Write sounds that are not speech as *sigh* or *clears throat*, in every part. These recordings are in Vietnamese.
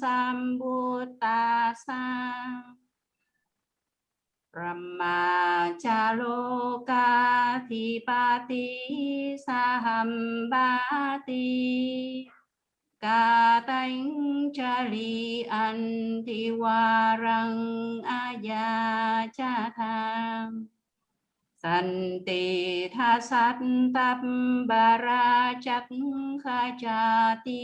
Sambuddhasa. Brahmachaloka Thipati Sahambati Katanh tánh antiwarang li Santi ti wa răng a kha cha ti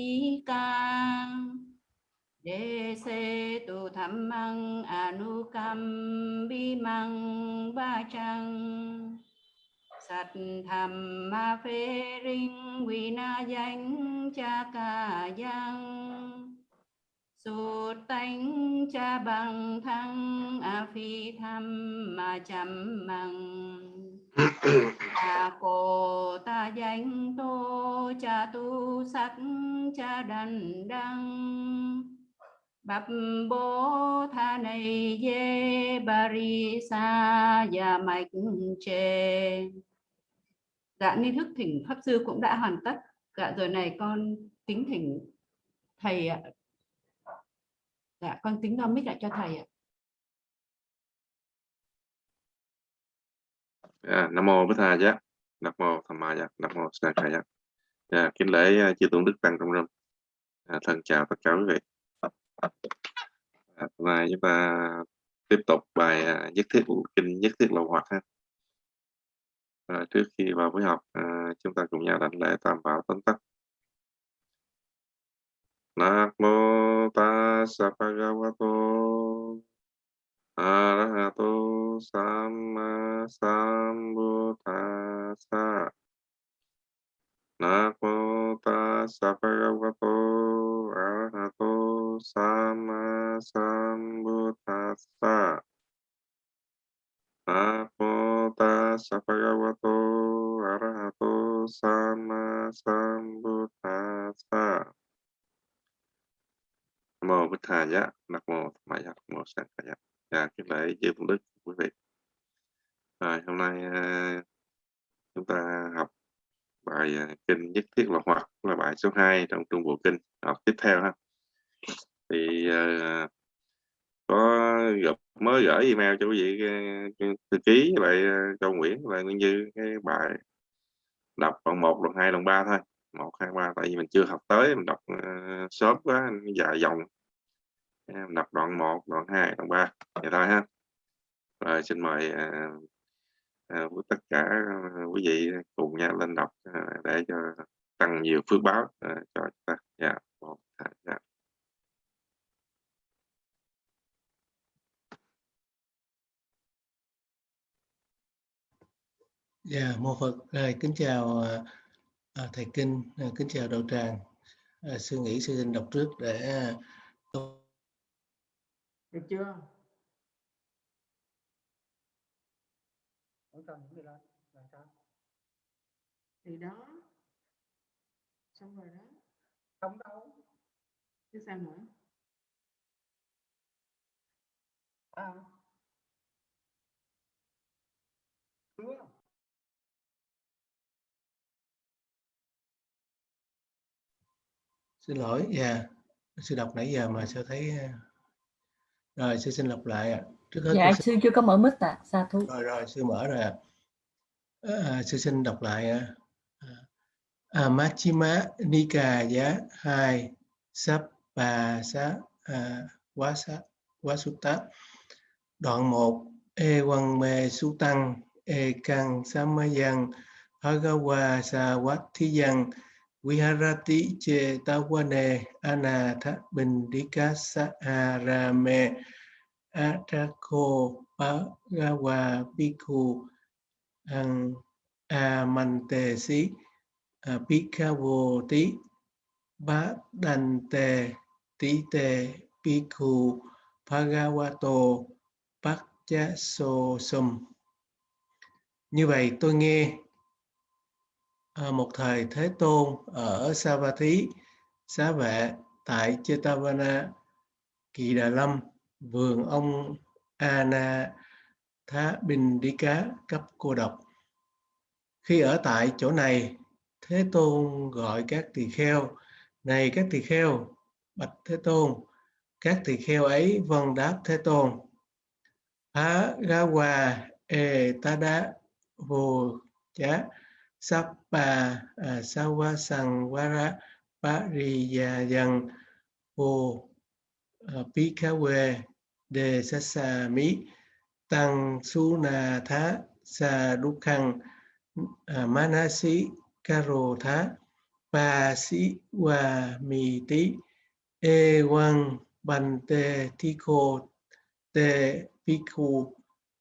Đề xê tu tham măng anukam bi măng ba chăng Sat tham ma phê ring vi na danh cha ca giang Sụt tánh cha bằng thăng a phi tham ma chăm măng cha cô ta danh tô cha tu sắc cha đành đăng bập bố tha này dê bari sa ya mạch chê dạ ni thức thỉnh pháp sư cũng đã hoàn tất dạ rồi này con tính thỉnh thầy ạ dạ con tính đo mic lại cho thầy ạ À, Nam mô Bích Tha Giác, Nam mô Tham Ma Giác, Nam mô Sa Khai Giác. À, dạ, kính lễ à, chư tôn đức tăng trong râm. À, thân chào tất cả quý vị. À, chúng ta tiếp tục bài à, nhất thiết kinh nhất thiết lậu hoặc ha. À, trước khi vào buổi học, à, chúng ta cùng nhau đảnh lễ tam bảo tóm tắt. Nam mô Tassa Bhagavato Arahato Samma Sambuddhassa Namo Tassa Bhagavato Arahato Samma Sambuddhassa Namo Tassa Bhagavato Arahato Samma Sambuddhassa Nam mô Bích Tha Giá, Nam mô Tham Ma Giá, Nam mô Sang Kha Giá. Dạ, kính lễ chư Phụng Đức, quý vị. Rồi, hôm nay à, chúng ta học bài à, kinh nhất thiết là hoặc là bài số 2 trong trung bộ kinh học tiếp theo ha. Thì uh, có gặp mới gửi email cho quý vị à, thư ký lại Châu Nguyễn và Nguyên Như cái bài đọc đoạn 1, đoạn 2, đoạn 3 thôi. 1 2 3 tại vì mình chưa học tới mình đọc uh, sớm quá dài dòng em đọc đoạn 1, đoạn 2, đoạn 3 vậy thôi ha rồi xin mời uh, à, à, tất cả quý vị cùng nhau lên đọc à, để cho tăng nhiều phước báo à, cho chúng ta. Dạ một hai dạ. Dạ, mô Phật, à, kính chào à, thầy Kinh, à, kính chào đạo tràng. À, sư nghĩ sư xin đọc trước để à, được chưa cần những người lên làm sao? Thì đó xong rồi đó. Không đâu. Chứ sao nữa? À chưa xin lỗi dạ. Sư đọc nãy giờ mà sao thấy rồi sư xin lặp lại ạ trước hết dạ sư... sư chưa có mở mic ạ. À. sa thú. Rồi rồi sư mở rồi ạ. À, sư xin đọc lại à, à, Machima Nika giá hai sắp bà xá à, quá xá quá sutta đoạn 1 e quăng mê su tăng e căng samayan bhagawa sa wat thi văn Viharati che tawane anatha bindikasa arame atako bhagawa bhikkhu ang amantesi bhikkhavo bá đành tề tí tề bhikkhu bhagavato bát sum như vậy tôi nghe à, một thời Thế Tôn ở Savatthi, xá vệ tại Chetavana, Kỳ Đà Lâm, vườn ông Ana Thá Bình Đi Cá cấp cô độc. Khi ở tại chỗ này, Thế Tôn gọi các tỳ kheo, này các tỳ kheo, bạch Thế Tôn, các tỳ kheo ấy vâng đáp thế tôn Há ga hòa e đá, vô chá sappa à, sawa sang vara pariyayang vô à, quê đề sasa mi tăng su na thá sa dukkang à, manasi karo thá pa si wa mi ti e wang bante tiko te piku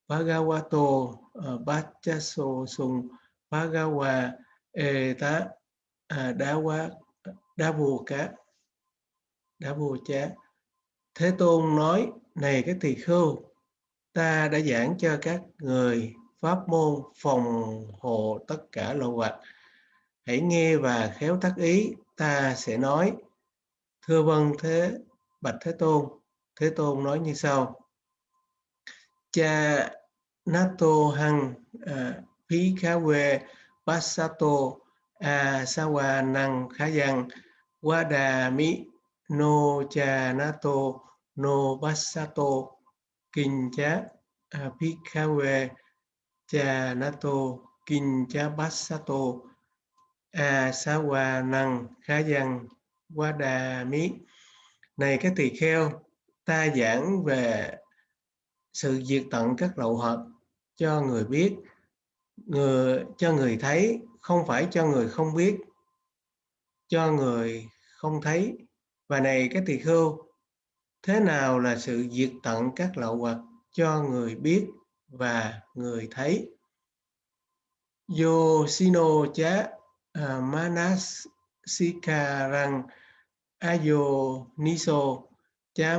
Bhagavato uh, Bhajaso Sùng bhagava e uh, Đá Quá Đá Bồ Cá Đá Bồ Chá. Thế Tôn nói này các tỳ khưu ta đã giảng cho các người pháp môn phòng hộ tất cả lậu hoạch. Hãy nghe và khéo tác ý ta sẽ nói. Thưa vâng thế bạch thế tôn thế tôn nói như sau. Cha nato hằng à, phí khá quê basato a sawa năng khá văn đà mi no cha nato no à, basato à, kincha chá a kincha khá asawa cha nato kinh năng khá wada mi này các tỳ kheo ta giảng về sự diệt tận các lậu hoặc cho người biết, người, cho người thấy, không phải cho người không biết, cho người không thấy. Và này các tỳ khưu thế nào là sự diệt tận các lậu hoặc cho người biết và người thấy? Yosino cha manasikarang ayoniso cha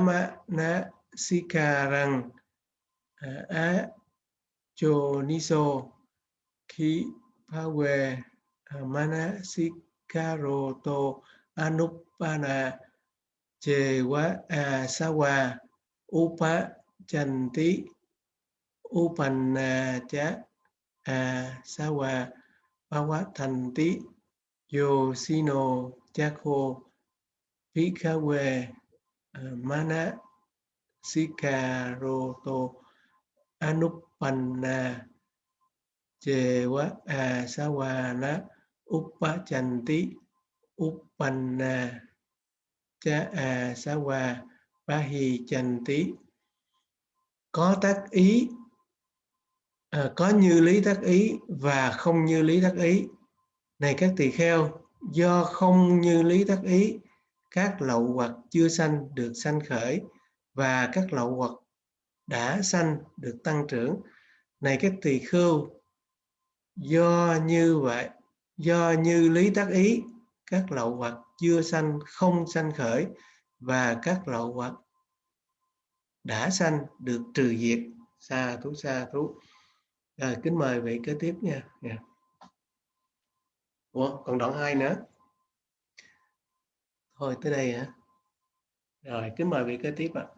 cho niso khi pawe manasikaroto anupana chê quá a sa qua upa chan tí upana à, chá a sa qua ba quá, thành tí yo sino chá khô Pikawe mana sikaroto anupanna chewa asawana uppachanti uppanna cha hi trần tý. Có tác ý à, có như lý tác ý và không như lý tác ý. Này các tỳ kheo do không như lý tác ý các lậu hoặc chưa sanh được sanh khởi và các lậu hoặc đã sanh được tăng trưởng. Này các tỳ khưu do như vậy do như lý tác ý các lậu hoặc chưa sanh không sanh khởi và các lậu hoặc đã sanh được trừ diệt. Xa thú xa thú. Rồi kính mời vị kế tiếp nha. Yeah. Ủa, còn đoạn 2 nữa. Thôi tới đây hả? Rồi kính mời vị kế tiếp ạ. à.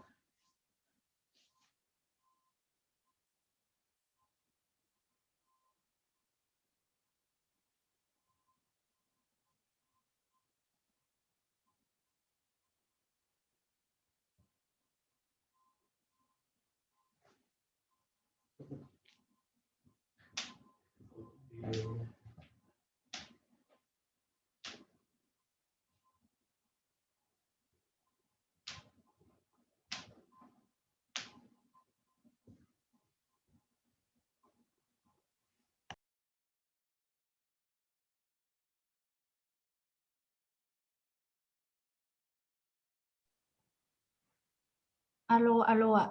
Alo alo ạ.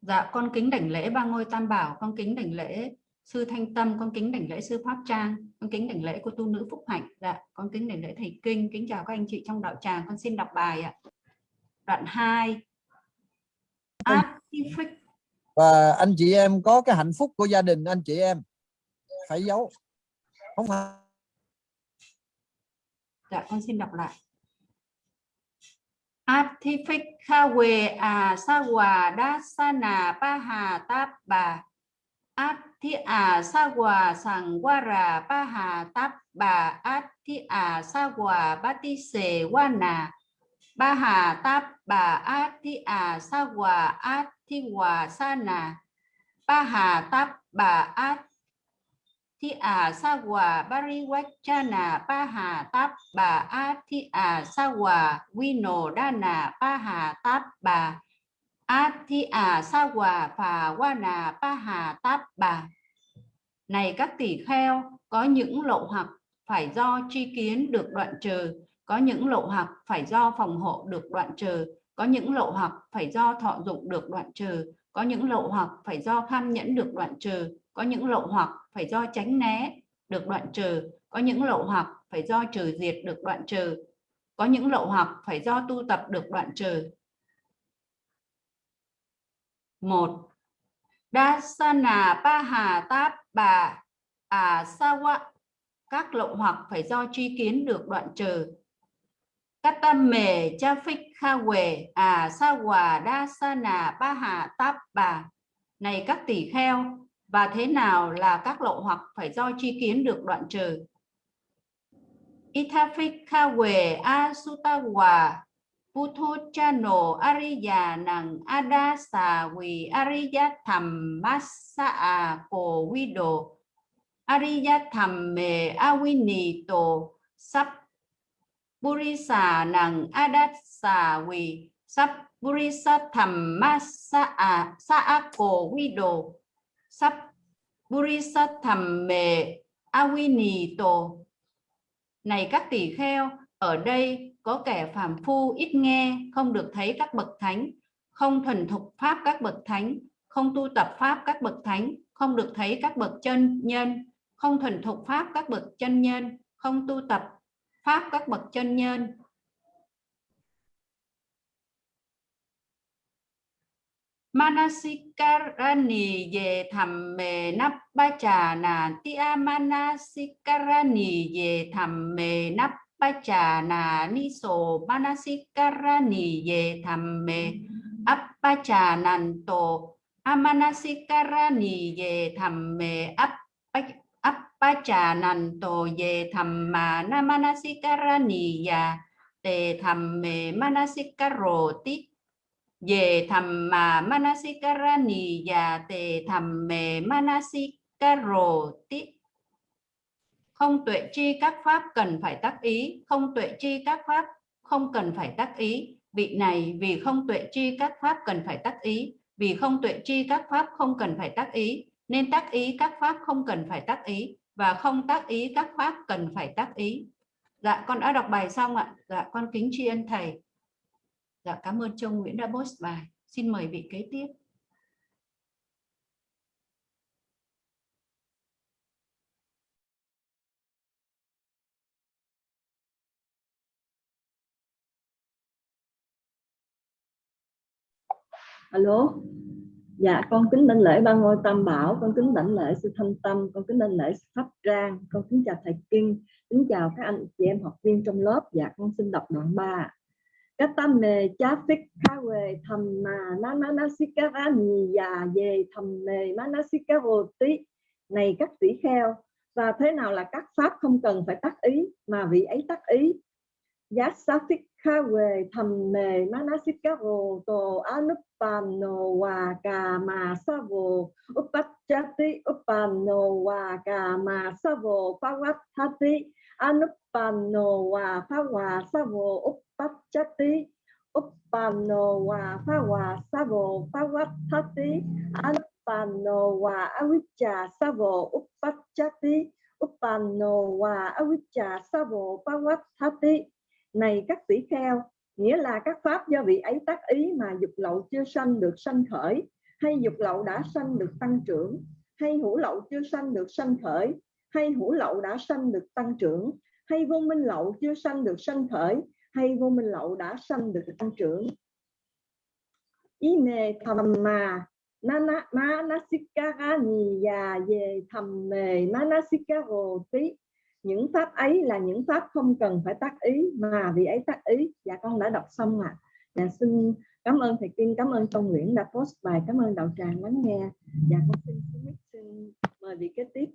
Dạ con kính đảnh lễ ba ngôi tam bảo, con kính đảnh lễ sư thanh tâm con kính đảnh lễ sư pháp trang con kính đảnh lễ cô tu nữ phúc hạnh. Dạ con kính đảnh lễ thầy kinh. Kính chào các anh chị trong đạo tràng. Con xin đọc bài ạ. Đoạn 2 Artific và anh chị em có cái hạnh phúc của gia đình anh chị em phải giấu. Không phải dạ con xin đọc lại. Atthifikawe asawa dasana paha tabba át thi à sa hòa sàng asawa rà ba hà táp bà át thi à sa hòa ba ti sề sa nà ba hà táp bà át thi à sa hòa sa nà ba hà táp bà át thi à sa hòa cha nà ba hà táp bà át thi à sa hòa đa nà ba hà táp bà À, này các tỷ kheo, có những lậu hoặc phải do tri kiến được đoạn trừ, có những lậu hoặc phải do phòng hộ được đoạn trừ, có những lậu hoặc phải do thọ dụng được đoạn trừ, có những lậu hoặc phải do kham nhẫn được đoạn trừ, có những lậu hoặc phải do tránh né được đoạn trừ, có những lậu hoặc phải do trừ diệt được đoạn trừ, có những lậu hoặc phải do tu tập được đoạn trừ một. Dasana Paha Táp Bà À Sawa các lậu hoặc phải do tri kiến được đoạn trừ. Katame cha phích kha quề à Sawa Dasana Paha táp bà. Này các tỷ kheo, và thế nào là các lậu hoặc phải do tri kiến được đoạn trừ? Ithafik kha quề a Chano Ariya nằng Adasa Vi Ariya Tham Massa A ko Vi Ariya Tham Me Avinito Sap Sắp Burisa nằng Adasa Vi Sap Burisa Tham Massa A Sa A ko Vi sap Sắp Burisa Tham Me Avinito Này các tỷ kheo, ở đây có kẻ phàm phu ít nghe, không được thấy các bậc thánh, không thuần thục pháp các bậc thánh, không tu tập pháp các bậc thánh, không được thấy các bậc chân nhân, không thuần thục pháp các bậc chân nhân, không tu tập pháp các bậc chân nhân. Manasikarani về thầm mề nắp ba trà nà tia manasikarani về thầm mề nắp Appachana niso manasikarani ye thamme. Appachananto amanasikarani ye thamme. Appachananto ye thamma. Namanasikarani ya te thamme. Manasikaroti ye thamma. Manasikarani ya te thamme. Manasikaroti không tuệ chi các pháp cần phải tác ý. Không tuệ chi các pháp không cần phải tác ý. Vị này, vì không tuệ chi các pháp cần phải tác ý. Vì không tuệ chi các pháp không cần phải tác ý, nên tác ý các pháp không cần phải tác ý, và không tác ý các pháp cần phải tác ý. Dạ con đã đọc bài xong ạ. Dạ con kính tri ân thầy. Dạ cảm ơn Châu Nguyễn đã post bài. Xin mời vị kế tiếp. Alo? Dạ con kính đảnh lễ ba ngôi tam bảo, con kính đảnh lễ sư thanh tâm, con kính đảnh lễ sư pháp trang con kính chào thầy kinh, kính chào các anh chị em học viên trong lớp. Dạ con xin đọc đoạn 3 Các tâm kawe thamma nananasikara khá về, thầm mề manasikavoti này các tỷ kheo, và thế nào là các pháp không cần phải tác ý, mà vị ấy tác ý? Yasafik kawe thầm mề manasikaro to anupano wa kama savo upachati upano wa kama savo pavathati anupano wa phava savo up Pachati Uppano wa Phawa Savo Pavathati Anupano wa Avijja Savo Uppachati Uppano wa Avijja Savo Pavathati này các tỷ kheo, nghĩa là các pháp do vị ấy tác ý mà dục lậu chưa sanh được sanh khởi, hay dục lậu đã sanh được tăng trưởng, hay hữu lậu chưa sanh được sanh khởi, hay hữu lậu đã sanh được tăng trưởng, hay vô minh lậu chưa sanh được sanh khởi, hay vô minh lậu đã sanh được tăng trưởng. Ý mê thầm mà nana manasikara niya ye thầm mề manasikaro tí những pháp ấy là những pháp không cần phải tác ý mà vì ấy tác ý dạ con đã đọc xong ạ à. dạ xin cảm ơn thầy Kim cảm ơn tôn Nguyễn đã post bài cảm ơn đạo tràng lắng nghe dạ con xin, xin, xin mời vị kế tiếp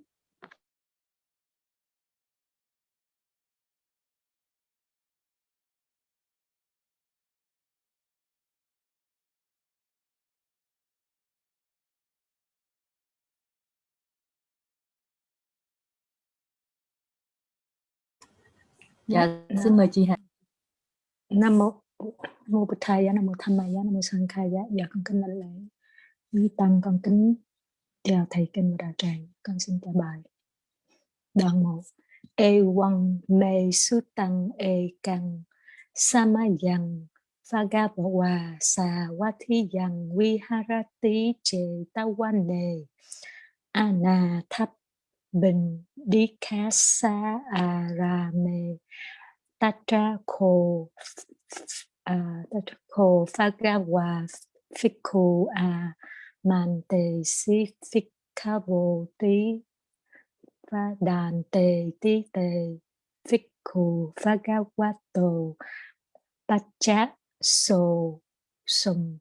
Dạ, xin mời chị Hà. Nam mô mô Bụt Thầy, Nam mô Tham Maya, Nam mô Sang Khai Dạ, con kính lãnh lễ. Quý tăng con kính chào thầy kinh và đạo tràng, con xin trả bài. Đoạn 1. E quăng mê su tăng e căng samayang Phagabawa sa watiyang viharati che tawane anathap bình dikasa à arame tatra ko uh, à, tatra ko phagawa fikhu a. Mante si fikavo tí và đàn tề tí tề fikhu phagawato pacha so sum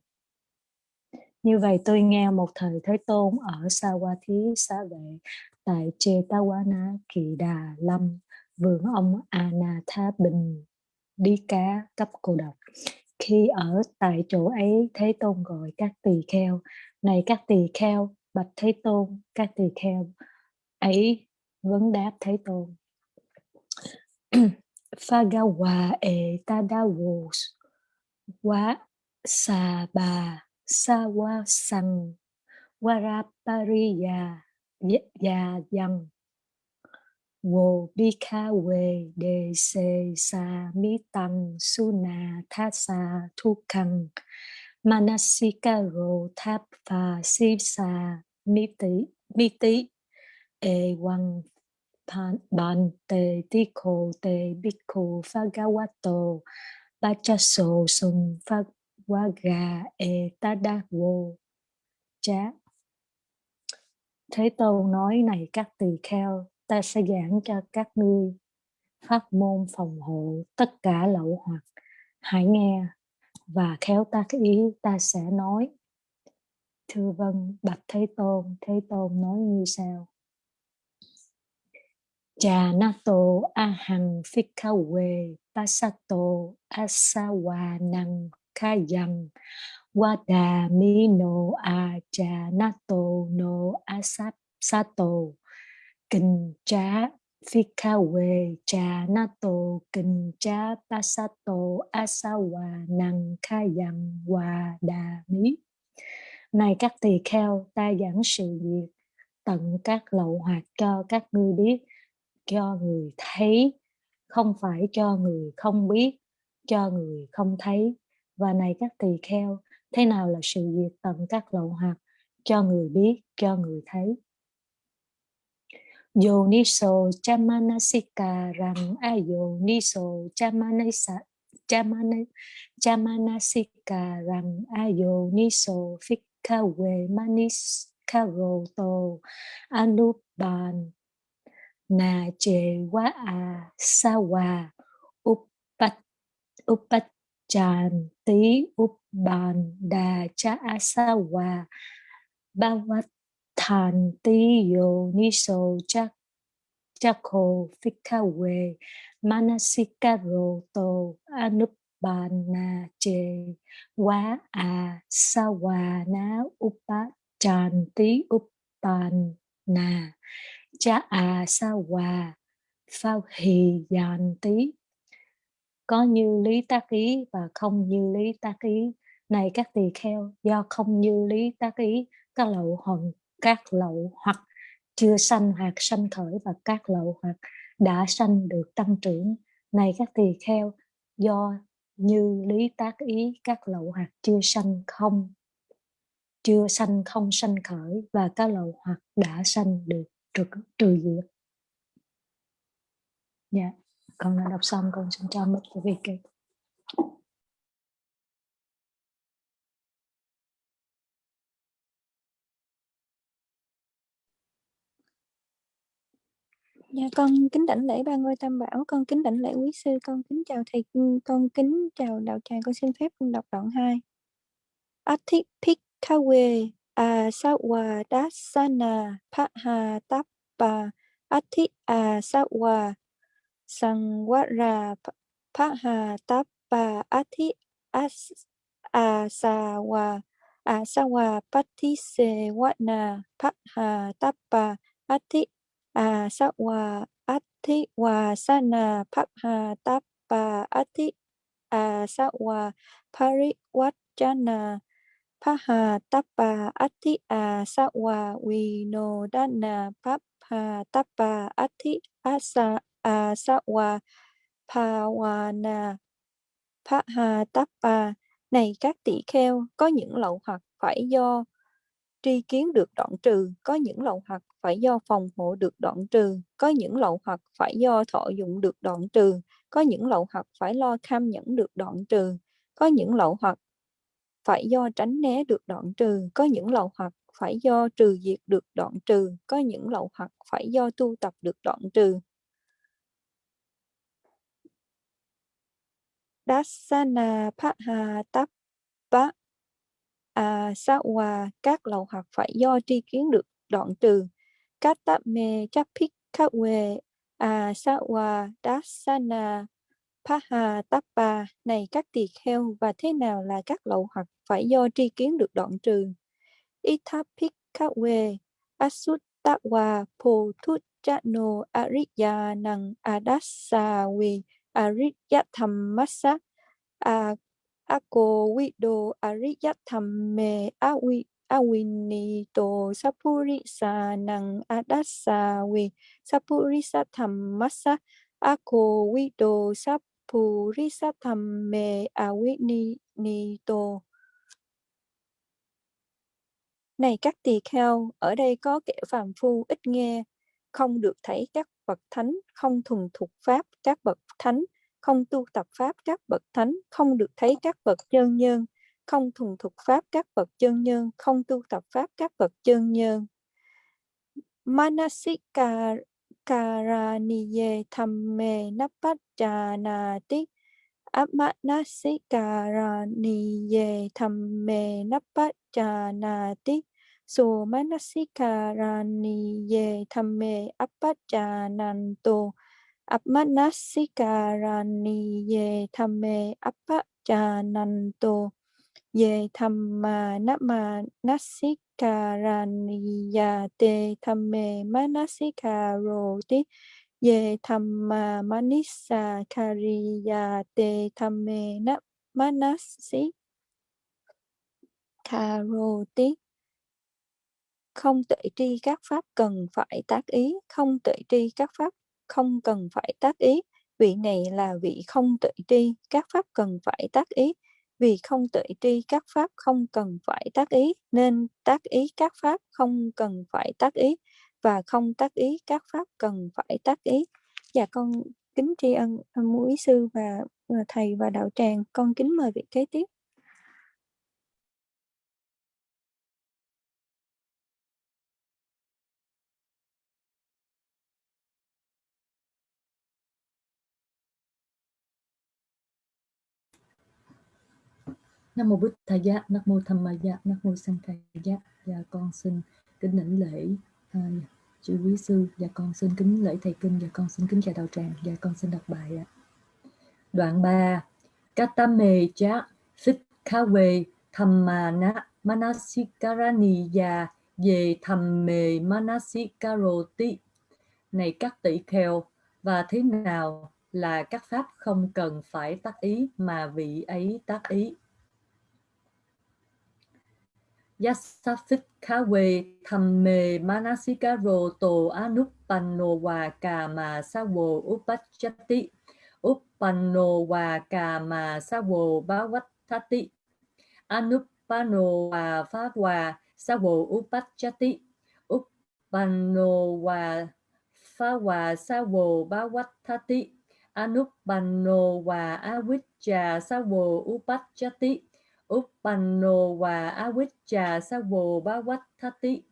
như vậy tôi nghe một thời Thế Tôn ở sao qua thí Xá Vệ tại Chetawana Kỳ Đà Lâm, vườn ông Anatha Bình đi cá cấp cô độc. Khi ở tại chỗ ấy, Thế Tôn gọi các tỳ kheo, này các tỳ kheo, bạch Thế Tôn, các tỳ kheo ấy vấn đáp Thế Tôn. Phagawa e tadawo wa sa ba sa wa sang warapariya ya dần wo bika we de se sa mi tăng suna tha sa thu khang. Manasika ro tháp pha si sa, mi ti mi ti e wang pan ban te ti ko te ba cha so sung pha wa ga e ta da wo. Cha Thế Tôn nói này các tỳ kheo, ta sẽ giảng cho các ngươi. Pháp môn phòng hộ tất cả lậu hoặc, hãy nghe và khéo tác ý, ta sẽ nói. Thưa vâng bạch thế tôn thế tôn nói như sau. Cha nato ahang phikawe pasato kha kayang wada mino a cha no asap sato kinh cha phikawe cha nato kinh cha pasato asawanang kayang wada mi này, các tỳ kheo, ta giảng sự việc. Tận các lậu hoạt cho các ngươi biết, cho người thấy. Không phải cho người không biết, cho người không thấy. Và này, các tỳ kheo thế nào là sự diệt tận các lậu hoặc cho người biết, cho người thấy? Yoniso chamanasika rằng à, ayoniso chamanasa chamana chamanasika rằng à, ayoniso fikawe maniskaroto anuban na che wa a sawa upat upat chan tí cha Asawa sa hòa. Ba wat than yo ni so fikawe manasika roto anupana Che Wa à sa na upat chan cha Asawa phao hì dàn có như lý tác ý và không như lý tác ý này các tỳ kheo do không như lý tác ý các lậu hoặc các lậu hoặc chưa sanh hoặc sanh khởi và các lậu hoặc đã sanh được tăng trưởng. Này các tỳ kheo do như lý tác ý các lậu hoặc chưa sanh không chưa sanh không sanh khởi và các lậu hoặc đã sanh được trừ, trừ diệt. Dạ con đã đọc xong con xin cho mic cái việc Dạ con kính đảnh lễ ba ngôi tam bảo, con kính đảnh lễ quý sư, con kính chào thầy, con kính chào đạo tràng, con xin phép đọc đoạn 2. Athik Pikawe Asawa à, Dasana Paha Tappa Ati Asawa à, Sangwara Paha tapa Ati As Asawa Asawa Patise Wana Paha tapa Ati Asawa ati wa sana papha tappa ati asawa pariwachana paha tapa ati asawa vinodana papha tapa ati asa asawa pawana paha này, các tỷ kheo, có những lậu hoặc phải do tri kiến được đoạn trừ, có những lậu hoặc phải do phòng hộ được đoạn trừ, có những lậu hoặc phải do thọ dụng được đoạn trừ, có những lậu hoặc phải lo kham nhẫn được đoạn trừ, có những lậu hoặc phải do tránh né được đoạn trừ, có những lậu hoặc phải do trừ diệt được đoạn trừ, có những lậu hoặc phải do tu tập được đoạn trừ. Dasana Patha Tappa à, Sawa hòa các lậu hoặc phải do tri kiến được đoạn trừ? Các tạp mê chấp phích khắc quê à Sawa dasana paha tappa này các tỳ kheo và thế nào là các lậu hoặc phải do tri kiến được đoạn trừ? Ithapik khắc asuttawa po thut chano ariya adasawi ariyatamasa Akovido ako wido ariyathame awi awinito sapurisa nang adasawi sapurisa thammasa ako wido sapurisa thamme awinito này, các tỳ kheo, ở đây có kẻ phàm phu ít nghe không được thấy các bậc thánh, không thuần thục pháp các bậc thánh, không tu tập pháp các bậc thánh, không được thấy các bậc chân nhân, không thuần thục pháp các bậc chân nhân, không tu tập pháp các bậc chân nhân. Manasika karaniye thamme napachanati. Amanasikara-niye thamme su so manasikaraniye thamme appachananto appanassikaraniye thamme appachananto ye thamma nama nassikaraniya te thamme manasikaroti ye thamma manissa kariya te thamme na manasi karoti không tuệ tri các pháp cần phải tác ý không tuệ tri các pháp không cần phải tác ý. Vị này là vị không tuệ tri các pháp cần phải tác ý. Vì không tuệ tri các pháp không cần phải tác ý nên tác ý các pháp không cần phải tác ý và không tác ý các pháp cần phải tác ý. Dạ con kính tri ân mũi sư và, và thầy và đạo tràng. Con kính mời vị kế tiếp. Nam mô Bụt Thầy Giá, Nam mô Tham Ma Giá, Nam mô Sang Thầy Giá. Và con xin kính lãnh lễ à, chư quý sư. Và con xin kính lễ thầy kinh. Và con xin kính chào đạo tràng. Và con xin đọc bài ạ. Đoạn 3 Katame cha phích kha Manasikarani thammana manasikaraniya về thamme manasikaroti này các tỷ kheo và thế nào là các pháp không cần phải tác ý mà vị ấy tác ý? Yasafikawe Thamme Manasikaro To Anupanno Wa Kama Sawo Upachati Uppanno Wa Kama Sawo Bhavatati Anupanno Wa Pháp Sawo Upachati Uppanno Wa Phá Sawo Bhavatati Anupanno Wa Avijja Sawo Upachati Uppanno và Avicca Savo Bhavatthati.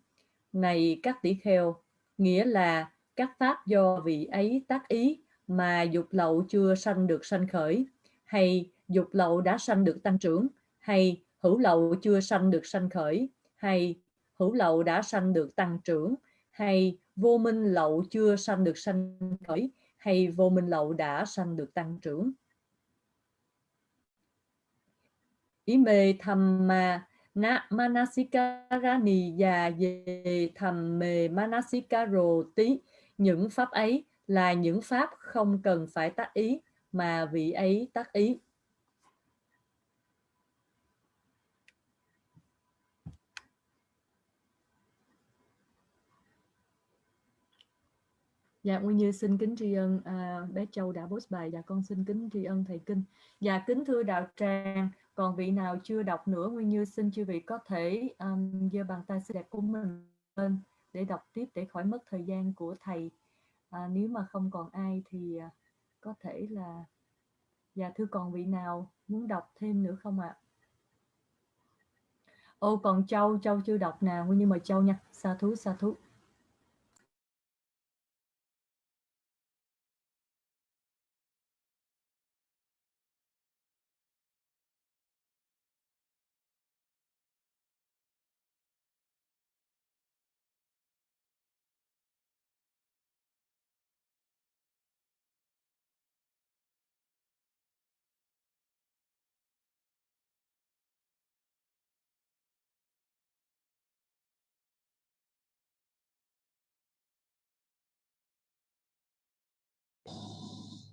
Này các tỷ kheo, nghĩa là các pháp do vị ấy tác ý mà dục lậu chưa sanh được sanh khởi, hay dục lậu đã sanh được tăng trưởng, hay hữu lậu chưa sanh được sanh khởi, hay hữu lậu đã sanh được tăng trưởng, hay vô minh lậu chưa sanh được sanh khởi, hay vô minh lậu đã sanh được tăng trưởng. Ime thamma na manasikarani và về thầm mề manasikaro tí những pháp ấy là những pháp không cần phải tác ý mà vị ấy tác ý Dạ Nguyên Như xin kính tri ân à, bé Châu đã post bài. Dạ con xin kính tri ân thầy kinh. Dạ kính thưa đạo tràng, còn vị nào chưa đọc nữa Nguyên Như xin chư vị có thể um, giơ bàn tay xinh đẹp của mình lên để đọc tiếp để khỏi mất thời gian của thầy. À, nếu mà không còn ai thì à, có thể là dạ thưa còn vị nào muốn đọc thêm nữa không ạ? À? Ô còn Châu, Châu chưa đọc nào, Nguyên Như mời Châu nha. Sa thú, sa thú.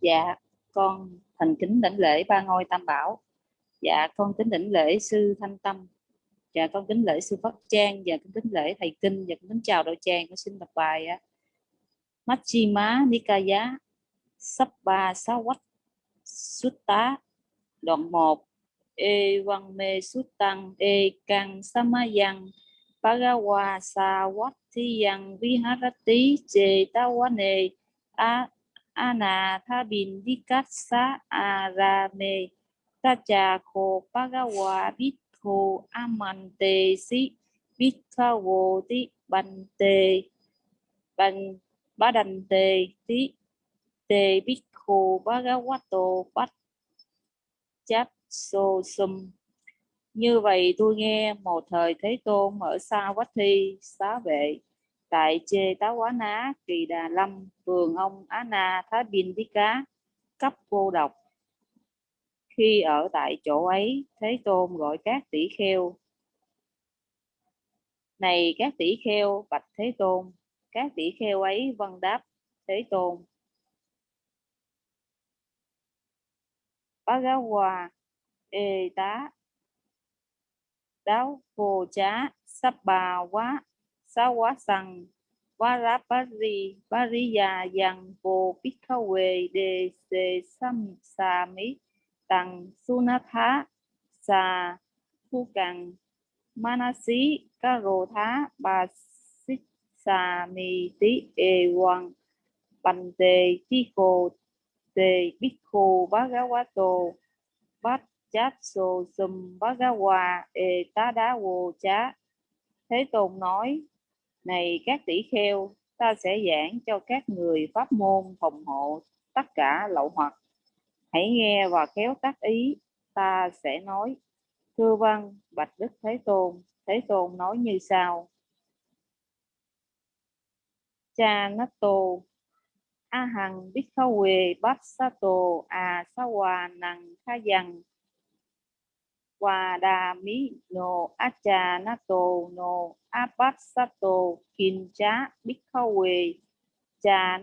Dạ con thành kính đảnh lễ ba ngôi tam bảo. Dạ con kính đảnh lễ sư thanh tâm. Dạ con kính lễ sư pháp trang. Và con kính lễ thầy kinh. Và con kính chào đội tràng con xin đọc bài á Machima Nikaya Sabba Sawat Sutta, đoạn 1 E Văn Mê Suttang E Cang Samayang Bhagawa Sawatthiyang Viharati Cetawane A ana tha bin dikassa arame tacha kho pagawa bitho amante si bithawo ti bante ban badante ti te bikho bhagavato bát chát so sum như vậy tôi nghe một thời thế tôn ở xa quách Thi xá vệ tại Chê Tá Quá Ná, Kỳ Đà Lâm, vườn ông Á Na, Thái bình Tí Cá, cấp cô độc. Khi ở tại chỗ ấy, Thế Tôn gọi các tỷ kheo. Này các tỷ kheo, bạch Thế Tôn, các tỷ kheo ấy vân đáp Thế Tôn. Bhagawa ê tá đáo vô chá sắp bà quá sawasang varapari pariya yang vô bhikkhawe de se sam, sami tăng sunatha sa phu càng manasi karo thá ba xích sa mi tí e quang bành tề chi khô tề quá bhagavato bát chát sô sum hòa e tá đá vô chá thế tôn nói này các tỷ kheo, ta sẽ giảng cho các người pháp môn phòng hộ tất cả lậu hoặc. Hãy nghe và kéo tác ý, ta sẽ nói. Thưa văn, Bạch Đức Thế Tôn, Thế Tôn nói như sau. Cha Natto A Hằng Bhikkhawe Bát Sa To À A hòa Năng Kha dằng Wadami no Acha no Abasato Kincha Bikawe Cha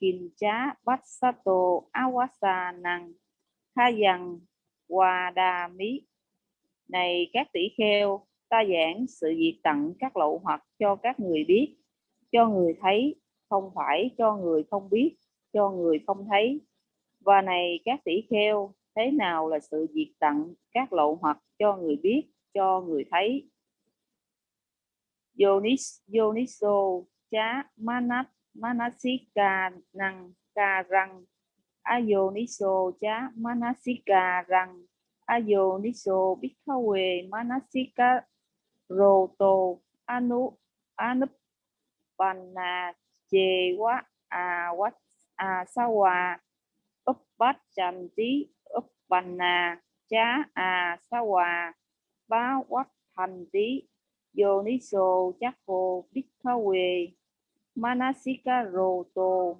Kincha Basato Awasa Năng Thayang Này các tỷ kheo, ta giảng sự việc tặng các lậu hoặc cho các người biết, cho người thấy, không phải cho người không biết, cho người không thấy. Và này các tỷ kheo, thế nào là sự diệt tận các lậu hoặc cho người biết, cho người thấy? Yonis Yoniso chá manat manasika năng ca răng ayoniso chá manasika răng ayoniso bikawe manasika roto anu anup panna chê quá à quá à sao à úp bát tí chá à sa hòa bá quắc thành tí Yoniso chakko bhikkhawe manasika roto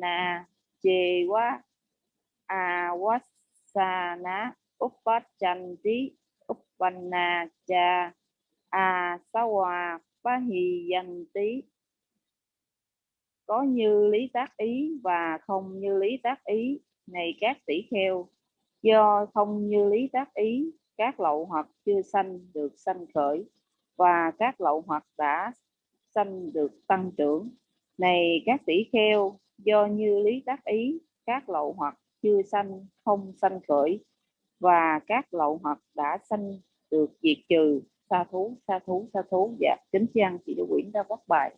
nà chê quá à wasana bành nà cha à sa hòa bá hì danh tí có như lý tác ý và không như lý tác ý này các tỷ kheo, do không như lý tác ý, các lậu hoặc chưa sanh được sanh khởi, và các lậu hoặc đã sanh được tăng trưởng. Này các tỷ kheo, do như lý tác ý, các lậu hoặc chưa sanh không sanh khởi, và các lậu hoặc đã sanh được diệt trừ sa thú sa thú sa thú. Dạ kính chăng chị Đỗ Quyển đã bắt bài.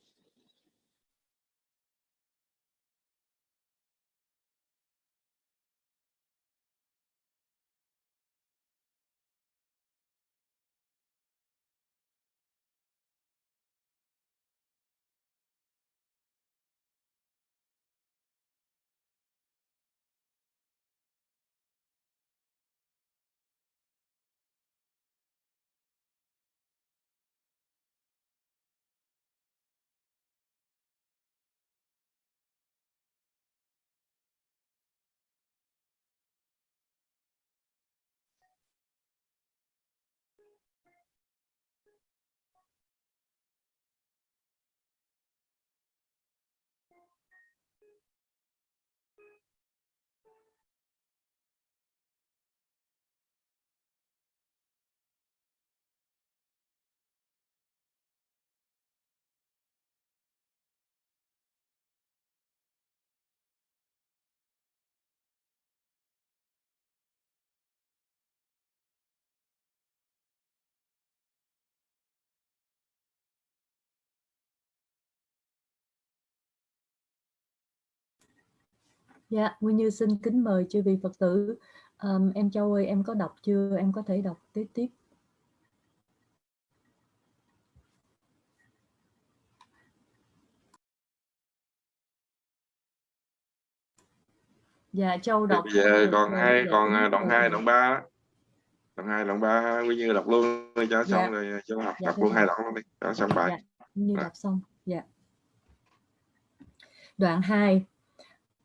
Dạ, Nguyên Như xin kính mời chư vị Phật tử. Ờm, em Châu ơi, em có đọc chưa? Em có thể đọc tiếp tiếp. Dạ, Châu đọc bây giờ được còn rồi. hai Dạ, còn đoạn mời 2 thầy. đoạn 3 đó. Đoạn 2 đoạn 3 Nguyên Như đọc luôn cho Dạ, xong rồi à, cho học dạ đọc luôn hai đoạn luôn đi cho xong bài. Dạ, Như Rồi. đọc xong. Dạ. Đoạn 2.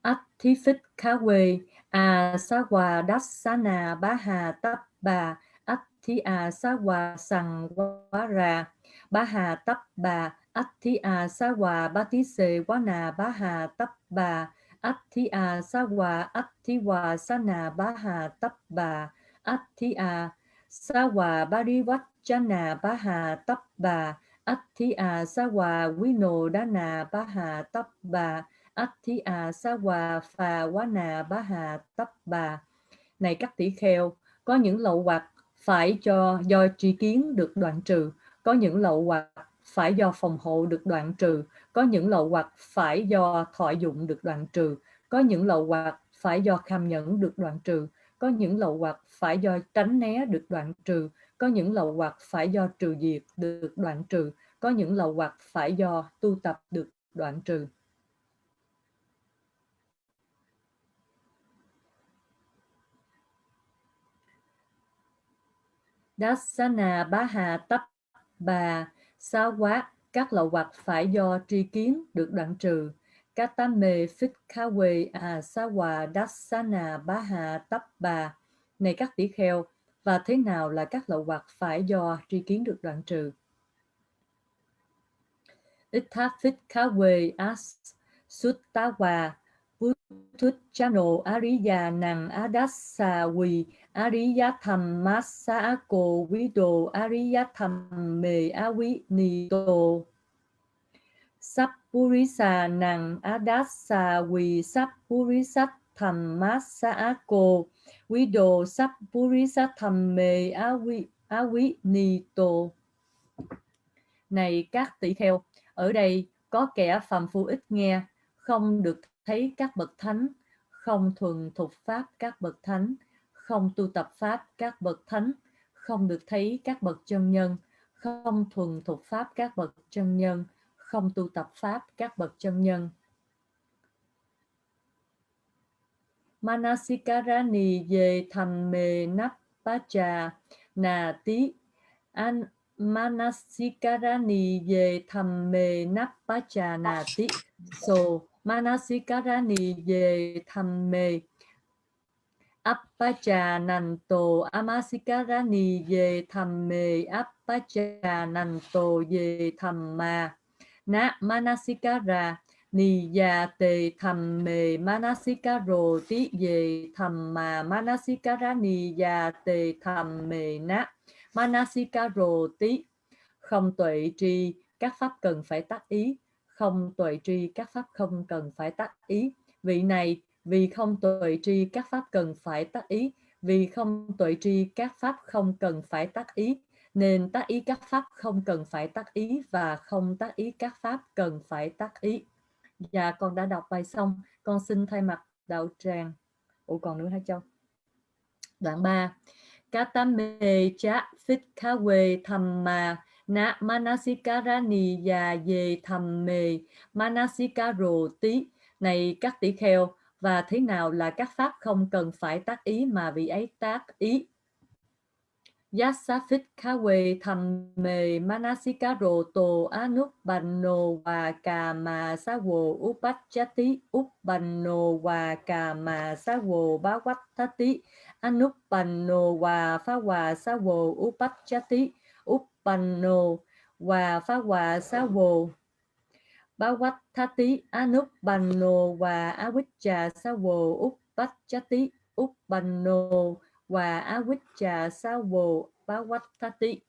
Atthifik Kawe A Sawa dassana baha Tappa Atthi A sawa sangwara baha Tappa Atthi A sawa batise wana baha Tappa Atthi A sawa Atthi Wa sana baha Tappa Atthi A sawa bariwachana baha Tappa Atthi A sawa winodana baha Tappa Athi à sa hòa Phà Quá Nà Bá Hà Tấp Bà Này các tỷ kheo, có những lậu hoặc phải cho do tri kiến được đoạn trừ, có những lậu hoặc phải do phòng hộ được đoạn trừ, có những lậu hoặc phải do thọ dụng được đoạn trừ, có những lậu hoặc phải do kham nhẫn được đoạn trừ, có những lậu hoặc phải do tránh né được đoạn trừ, có những lậu hoặc phải do trừ diệt được đoạn trừ, có những lậu hoặc phải do tu tập được đoạn trừ. Dasana bá hà tấp bà sa quá các lậu hoặc phải do tri kiến được đoạn trừ. Katame phích kha quê à sa hòa dassana bá hà tấp bà. Này các tỷ kheo, và thế nào là các lậu hoặc phải do tri kiến được đoạn trừ? Itha phích as suttawa Thut chano ariya năng adassa vi ariyatham massa cô vido ariyatham me avi nito Sappurisa nang adassa vi sappurisat tham massa vido sappurisat tham me avi nito Này các tỷ kheo, ở đây có kẻ phàm phu ít nghe, không được thấy các bậc thánh, không thuần thục pháp các bậc thánh, không tu tập pháp các bậc thánh, không được thấy các bậc chân nhân, không thuần thuộc pháp các bậc chân nhân, không tu tập pháp các bậc chân nhân. Manasikarani về thầm mề nắp bá trà nà tí an Manasikarani về thầm mề nắp bá trà nà tí so Manasikarani về thầm mề Appacha Nanto Amasikarani về thầm mề Appacha Nanto về thầm mà Na Manasikara ni ya te tham me ti ye thamma. Manasikara ni ya te tham na manasikaro ti. Không tuệ tri, các pháp cần phải tác ý. Không tuệ tri, các pháp không cần phải tác ý. Vị này vì không tuệ tri, các pháp cần phải tác ý. Vì không tuệ tri, các pháp không cần phải tác ý. Nên tác ý các pháp không cần phải tác ý và không tác ý các pháp cần phải tác ý. Dạ con đã đọc bài xong. Con xin thay mặt đạo tràng. Ủa, còn nữa hả châu? Đoạn 3 Katame cha phit kha we tham ma na manasikarani ya ye thamme manasikaro tí. Này các tỷ kheo và thế nào là các pháp không cần phải tác ý mà vị ấy tác ý? Yasafit kawe thamme manasikaro to anuppanno wa kama sawo upachati uppanno wa kama sawo bhawattati anuppanno wa phawa sawo upachati uppanno wa phawa sawo bhawattati anuppanno và avicca Savo upachati uppanno và avicca Savo bhawattati.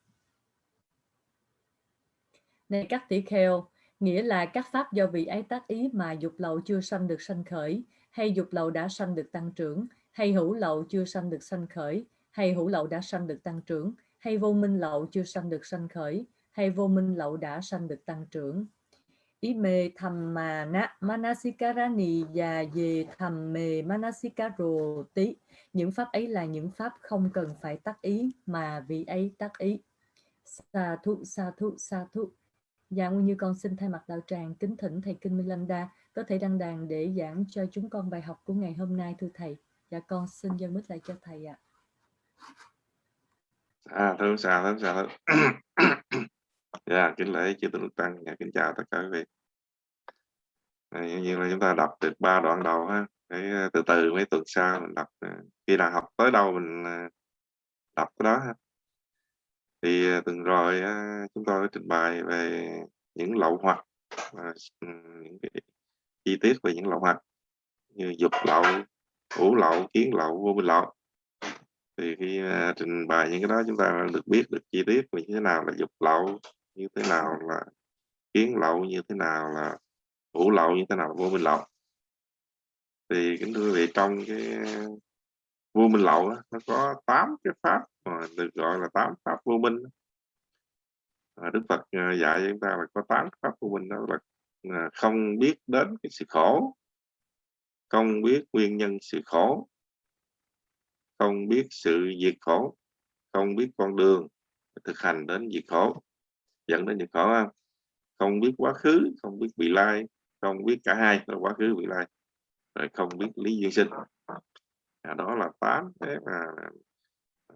Này các tỷ kheo, nghĩa là các pháp do vị ấy tác ý mà dục lậu chưa sanh được sanh khởi, hay dục lậu đã sanh được tăng trưởng, hay hữu lậu chưa sanh được sanh khởi, hay hữu lậu đã sanh được tăng trưởng, hay vô minh lậu chưa sanh được sanh khởi, hay vô minh lậu đã sanh được tăng trưởng. Ime thamma na manasikarani và về thầm mề manasikaro tí. Những pháp ấy là những pháp không cần phải tác ý mà vị ấy tác ý. Sa thụ sa thụ sa thụ Dạ Nguyên Như con xin thay mặt đạo tràng kính thỉnh Thầy Kinh minh lam đa có thể đăng đàn để giảng cho chúng con bài học của ngày hôm nay thưa Thầy. Dạ con xin giao mít lại cho Thầy ạ. À, thưa xa thưa xa thưa dạ, kính lễ chư tôn đức tăng, dạ, kính chào tất cả quý vị. À, nhiên là chúng ta đọc được ba đoạn đầu ha, để ờ, từ từ mấy tuần sau mình đọc ờ, khi nào học tới đâu mình ờ, đọc cái đó ha. Thì tuần rồi chúng tôi trình bày về những lậu hoặc ừ, những cái chi tiết về những lậu hoặc như dục lậu, ủ lậu, kiến lậu, vô minh lậu thì khi uh, trình bày những cái đó chúng ta được biết được chi tiết về như thế nào là dục lậu như thế nào là kiến lậu như thế nào là thủ lậu như thế nào là vô minh lậu. Thì kính thưa quý vị trong cái vô minh lậu đó, nó có tám cái pháp mà được gọi là tám pháp vô minh à, Đức Phật à, dạy cho chúng ta là có tám pháp vô minh đó là à, không biết đến cái sự khổ không biết nguyên nhân sự khổ không biết sự diệt khổ không biết con đường thực hành đến diệt khổ dẫn đến những khổ không biết quá khứ không biết vị lai không biết cả hai là quá khứ vị lai rồi không biết lý duyên sinh. À, đó là tám cái mà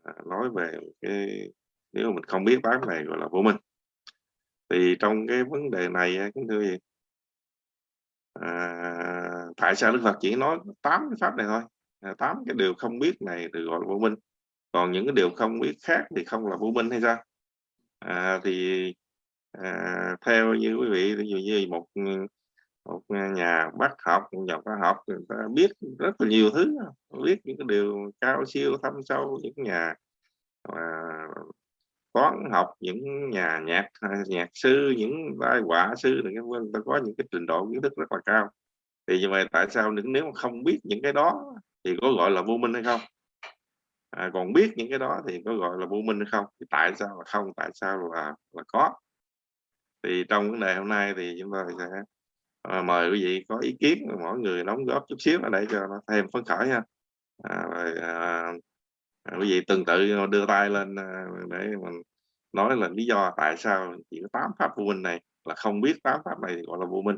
à, nói về cái nếu mình không biết tám này gọi là vô minh. Thì trong cái vấn đề này à, cũng thưa gì à, tại sao đức phật chỉ nói tám cái pháp này thôi? À, tám cái điều không biết này thì gọi là vô minh. Còn những cái điều không biết khác thì không là vô minh hay sao? À, thì à, theo như quý vị ví dụ như một ừ, một nhà bác học một nhà khoa học người ta biết rất là nhiều thứ biết những cái điều cao siêu thâm sâu những nhà à, toán học những nhà nhạc nhạc sư những vai họa sư này người ta có những cái trình độ kiến thức rất là cao. Thì như vậy tại sao nếu mà không biết những cái đó thì có gọi là vô minh hay không? À, còn biết những cái đó thì có gọi là vô minh hay không? Thì tại sao là không? Tại sao là là có? Thì trong vấn đề hôm nay thì chúng ta sẽ à, mời quý vị có ý kiến mỗi người đóng góp chút xíu để cho nó thêm phấn khởi ha. À, rồi, à, à quý vị từng tự đưa tay lên à, để mình nói là lý do tại sao chỉ có tám pháp vô minh này là không biết tám pháp này gọi là vô minh.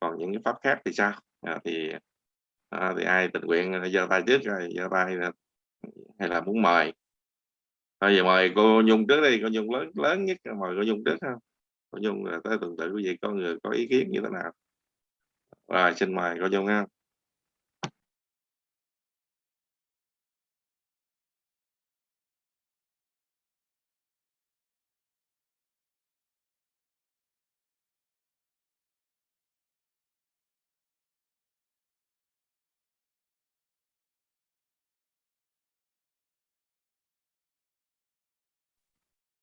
Còn những cái pháp khác thì sao? À, thì à, thì ai tình nguyện à, giơ tay trước rồi giơ tay hay là muốn mời? Thôi giờ mời cô nhung trước đi, cô nhung lớn lớn nhất, mời cô nhung trước không cô nhung là tới tuần tự quý vị có người có ý kiến như thế nào? Rồi, xin mời cô nhung ha.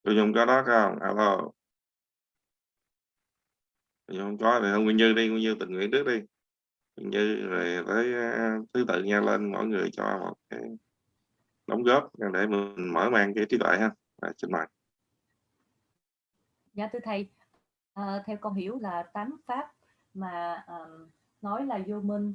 Tôi không có đó không? Alo tôi không có thì không nguyên như đi nguyên như tình nguyện trước đi. Nguyên như rồi tới à, thứ tự nha lên mỗi người cho một cái đóng góp để mình mở mang cái trí tuệ ha à, xin mời dạ thưa thầy. À, theo con hiểu là tám pháp mà um, nói là vô minh.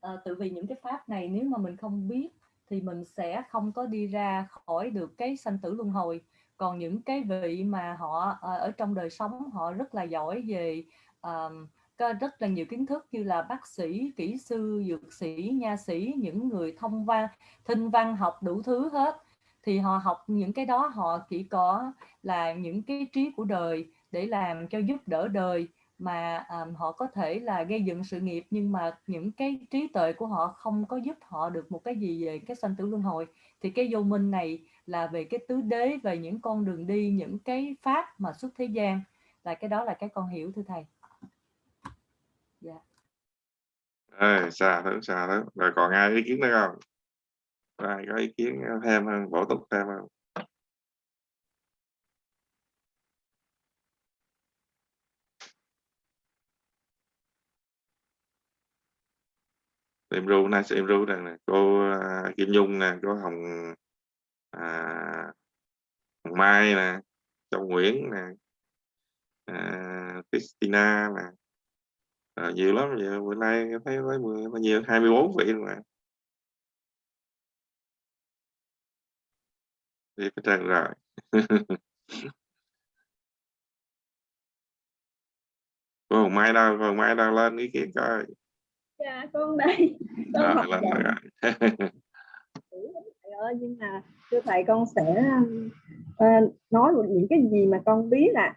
À, tự vì những cái pháp này nếu mà mình không biết thì mình sẽ không có đi ra khỏi được cái sanh tử luân hồi còn những cái vị mà họ ờ, ở trong đời sống họ rất là giỏi về um, có rất là nhiều kiến thức như là bác sĩ, kỹ sư, dược sĩ, nha sĩ, những người thông văn, thinh văn học đủ thứ hết. Thì họ học những cái đó họ chỉ có là những cái trí của đời để làm cho giúp đỡ đời mà um, họ có thể là gây dựng sự nghiệp nhưng mà những cái trí tuệ của họ không có giúp họ được một cái gì về cái sanh tử luân hồi. Thì cái vô minh này là về cái tứ đế về những con đường đi những cái pháp mà xuất thế gian. Là cái đó là cái con hiểu thưa thầy. Dạ. Yeah. xa thứ xa thứ rồi còn ai ý kiến nữa không? Ai có ý kiến thêm hơn bổ túc thêm không? Em ru nay em ru nè cô uh, Kim Nhung nè cô Hồng à, Mai nè Châu Nguyễn nè à, Christina nè. À, nhiều lắm giờ bữa nay thấy thấy bao nhiêu? 24 vị mà. Đi cái trang rồi. *laughs* Cô Hồng Mai đâu cô Hồng Mai đâu lên ý kiến coi. Dạ con đây. Con à, học lên rồi *laughs* nữa nhưng mà thưa thầy con sẽ uh, nói những cái gì mà con biết à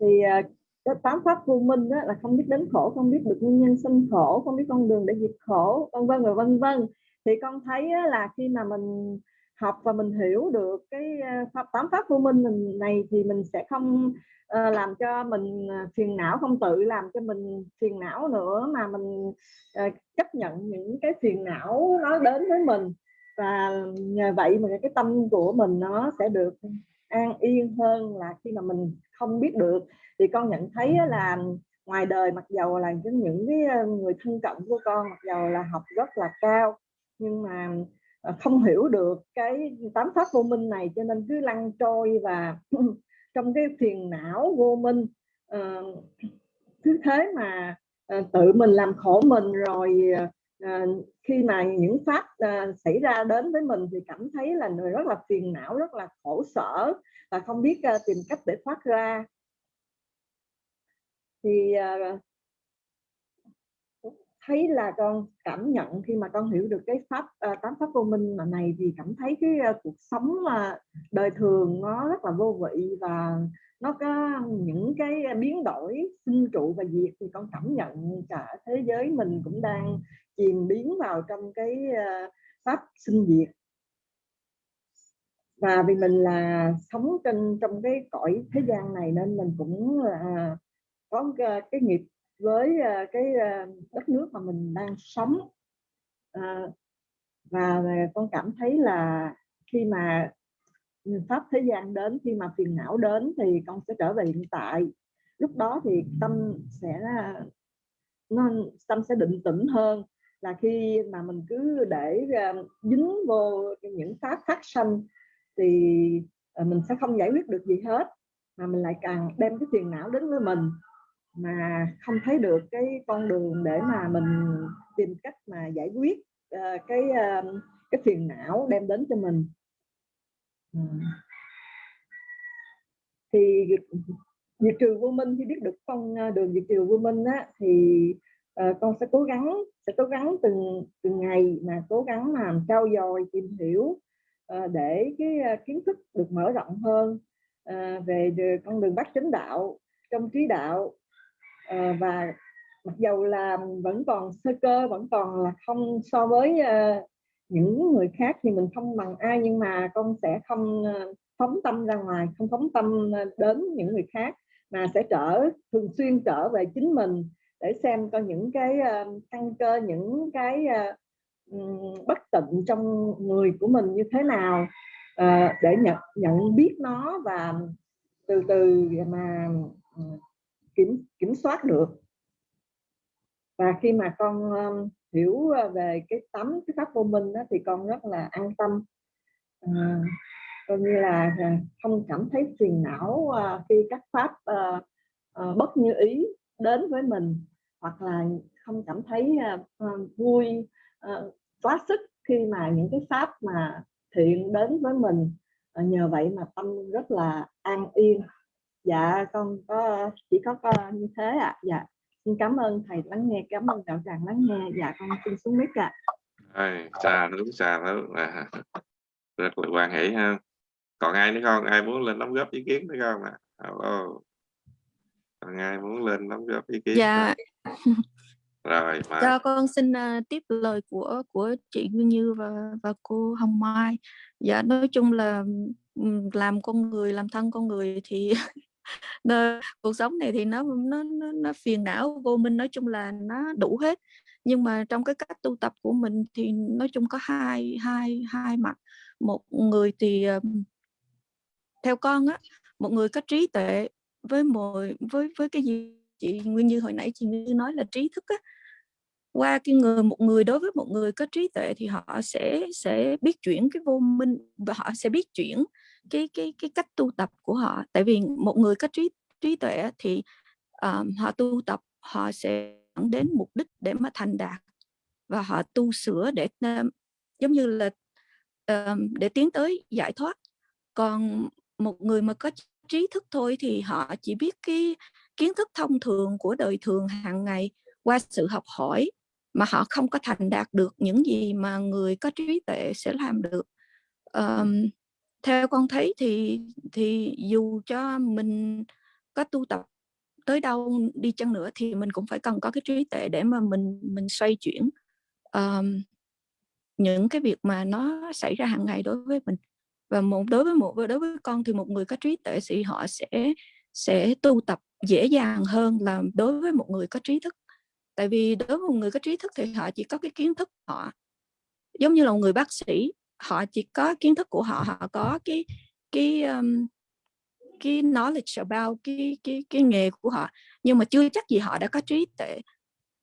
thì uh, cái tám pháp vô minh đó là không biết đến khổ không biết được nguyên nhân sinh khổ không biết con đường để diệt khổ vân vân và vân vân. Thì con thấy là khi mà mình học và mình hiểu được cái pháp tám pháp vô minh này thì mình sẽ không uh, làm cho mình phiền não không tự làm cho mình phiền não nữa mà mình uh, chấp nhận những cái phiền não nó đến với mình và nhờ vậy mà cái tâm của mình nó sẽ được an yên hơn là khi mà mình không biết được. Thì con nhận thấy là ngoài đời mặc dầu là những cái ờ, người thân cận của con mặc dầu là học rất là cao, nhưng mà ờ, không hiểu được cái tám pháp vô minh này, cho nên cứ lăn trôi và *clears throat* trong cái phiền não vô minh ờ, cứ thế mà tự mình làm khổ mình rồi à, khi mà những pháp à, ờ, xảy ra đến với mình thì cảm thấy là người rất là phiền não rất là khổ sở và không biết à, tìm cách để thoát ra. Thì à, thấy là con cảm nhận khi mà con hiểu được cái pháp à, tám pháp vô minh mà này thì cảm thấy cái à, cuộc sống mà đời thường nó rất là vô vị và nó có những cái biến đổi sinh trụ và diệt thì con cảm nhận cả thế giới mình cũng đang chìm biến vào trong cái pháp sinh diệt. Và vì mình là sống trên, trong cái cõi thế gian này nên mình cũng là có cái nghiệp với cái đất nước mà mình đang sống. À, và à, con cảm thấy là khi mà pháp thế gian đến khi mà phiền não đến thì con sẽ trở về hiện tại. Lúc đó thì tâm sẽ nó tâm sẽ định tĩnh hơn. Là khi mà mình cứ để ờ, dính vô những pháp phát sanh thì ờ, mình sẽ không giải quyết được gì hết. Mà mình lại càng đem cái phiền não đến với mình mà không thấy được cái con đường để mà mình tìm cách mà giải quyết uh, cái uh, cái phiền não đem đến cho mình ừ. thì diệt trừ vô minh khi biết được con à, đường diệt trừ vô minh á, thì uh, con sẽ cố gắng sẽ cố gắng từng từng ngày mà cố gắng làm trau dồi tìm hiểu uh, để cái uh, kiến thức được mở rộng hơn uh, về con đường bát chánh đạo trong trí đạo uh, và mặc dầu là vẫn còn sơ cơ vẫn còn là không so với uh, những người khác thì mình không bằng ai, nhưng mà con sẽ không ờ, phóng tâm ra ngoài, không phóng tâm ờ, đến những người khác, mà sẽ trở, thường xuyên trở về chính mình để xem có những cái ờ, căn cơ, những cái bất tịnh trong người của mình như thế nào để nhận nhận biết nó và từ từ mà kiểm kiểm soát được. Và khi mà con hiểu ờ, về cái tấm cái pháp vô minh đó, thì con rất là an tâm. À, coi như là ờ, không cảm thấy phiền não khi các pháp à, à, bất như ý đến với mình. Hoặc là không cảm thấy à, à, vui à, quá sức khi mà những cái pháp mà thiện đến với mình. À, nhờ vậy mà tâm rất là an yên. Dạ con có chỉ có, có như thế ạ. À. dạ xin cảm ơn thầy lắng nghe cảm ơn đạo tràng lắng nghe. Dạ con xin xuống mic ạ. Xa đúng xa đó à, *laughs* rất là quan hệ ha. Còn ai nữa không? Ai muốn lên đóng góp ý kiến nữa không ạ? Hello. còn ai muốn lên đóng góp ý kiến Dạ. rồi mà Cho con xin uh, tiếp lời của của chị Nguyên Như và và cô Hồng Mai. Dạ nói chung là làm con người làm thân con người thì *laughs* nên, cuộc sống này thì nó nó nó nó phiền não, vô minh, nói chung là nó đủ hết. Nhưng mà trong cái cách tu tập của mình thì nói chung có hai hai hai mặt. Một người thì, theo con á, một người có trí tuệ với một với với cái gì chị Nguyên Như hồi nãy chị Nguyên Như nói là trí thức á. Qua cái người một người đối với một người có trí tuệ thì họ sẽ sẽ biết chuyển cái vô minh và họ sẽ biết chuyển cái cái cái cách tu tập của họ. Tại vì một người có trí trí tuệ thì, um, họ tu tập, họ sẽ dẫn đến mục đích để mà thành đạt và họ tu sửa để, um, giống như là, um, để tiến tới giải thoát. Còn một người mà có trí thức thôi thì họ chỉ biết cái kiến thức thông thường của đời thường hàng ngày qua sự học hỏi, mà họ không có thành đạt được những gì mà người có trí tuệ sẽ làm được. um, theo con thấy thì thì dù cho mình có tu tập tới đâu đi chăng nữa thì mình cũng phải cần có cái trí tuệ để mà mình mình xoay chuyển, um, những cái việc mà nó xảy ra hàng ngày đối với mình. Và một đối với một đối với con thì một người có trí tuệ thì họ sẽ sẽ tu tập dễ dàng hơn là đối với một người có trí thức. Tại vì đối với một người có trí thức thì họ chỉ có cái kiến thức họ. Giống như là một người bác sĩ, họ chỉ có kiến thức của họ, họ có cái cái, um, cái knowledge about cái cái cái nghề của họ, nhưng mà chưa chắc gì họ đã có trí tuệ.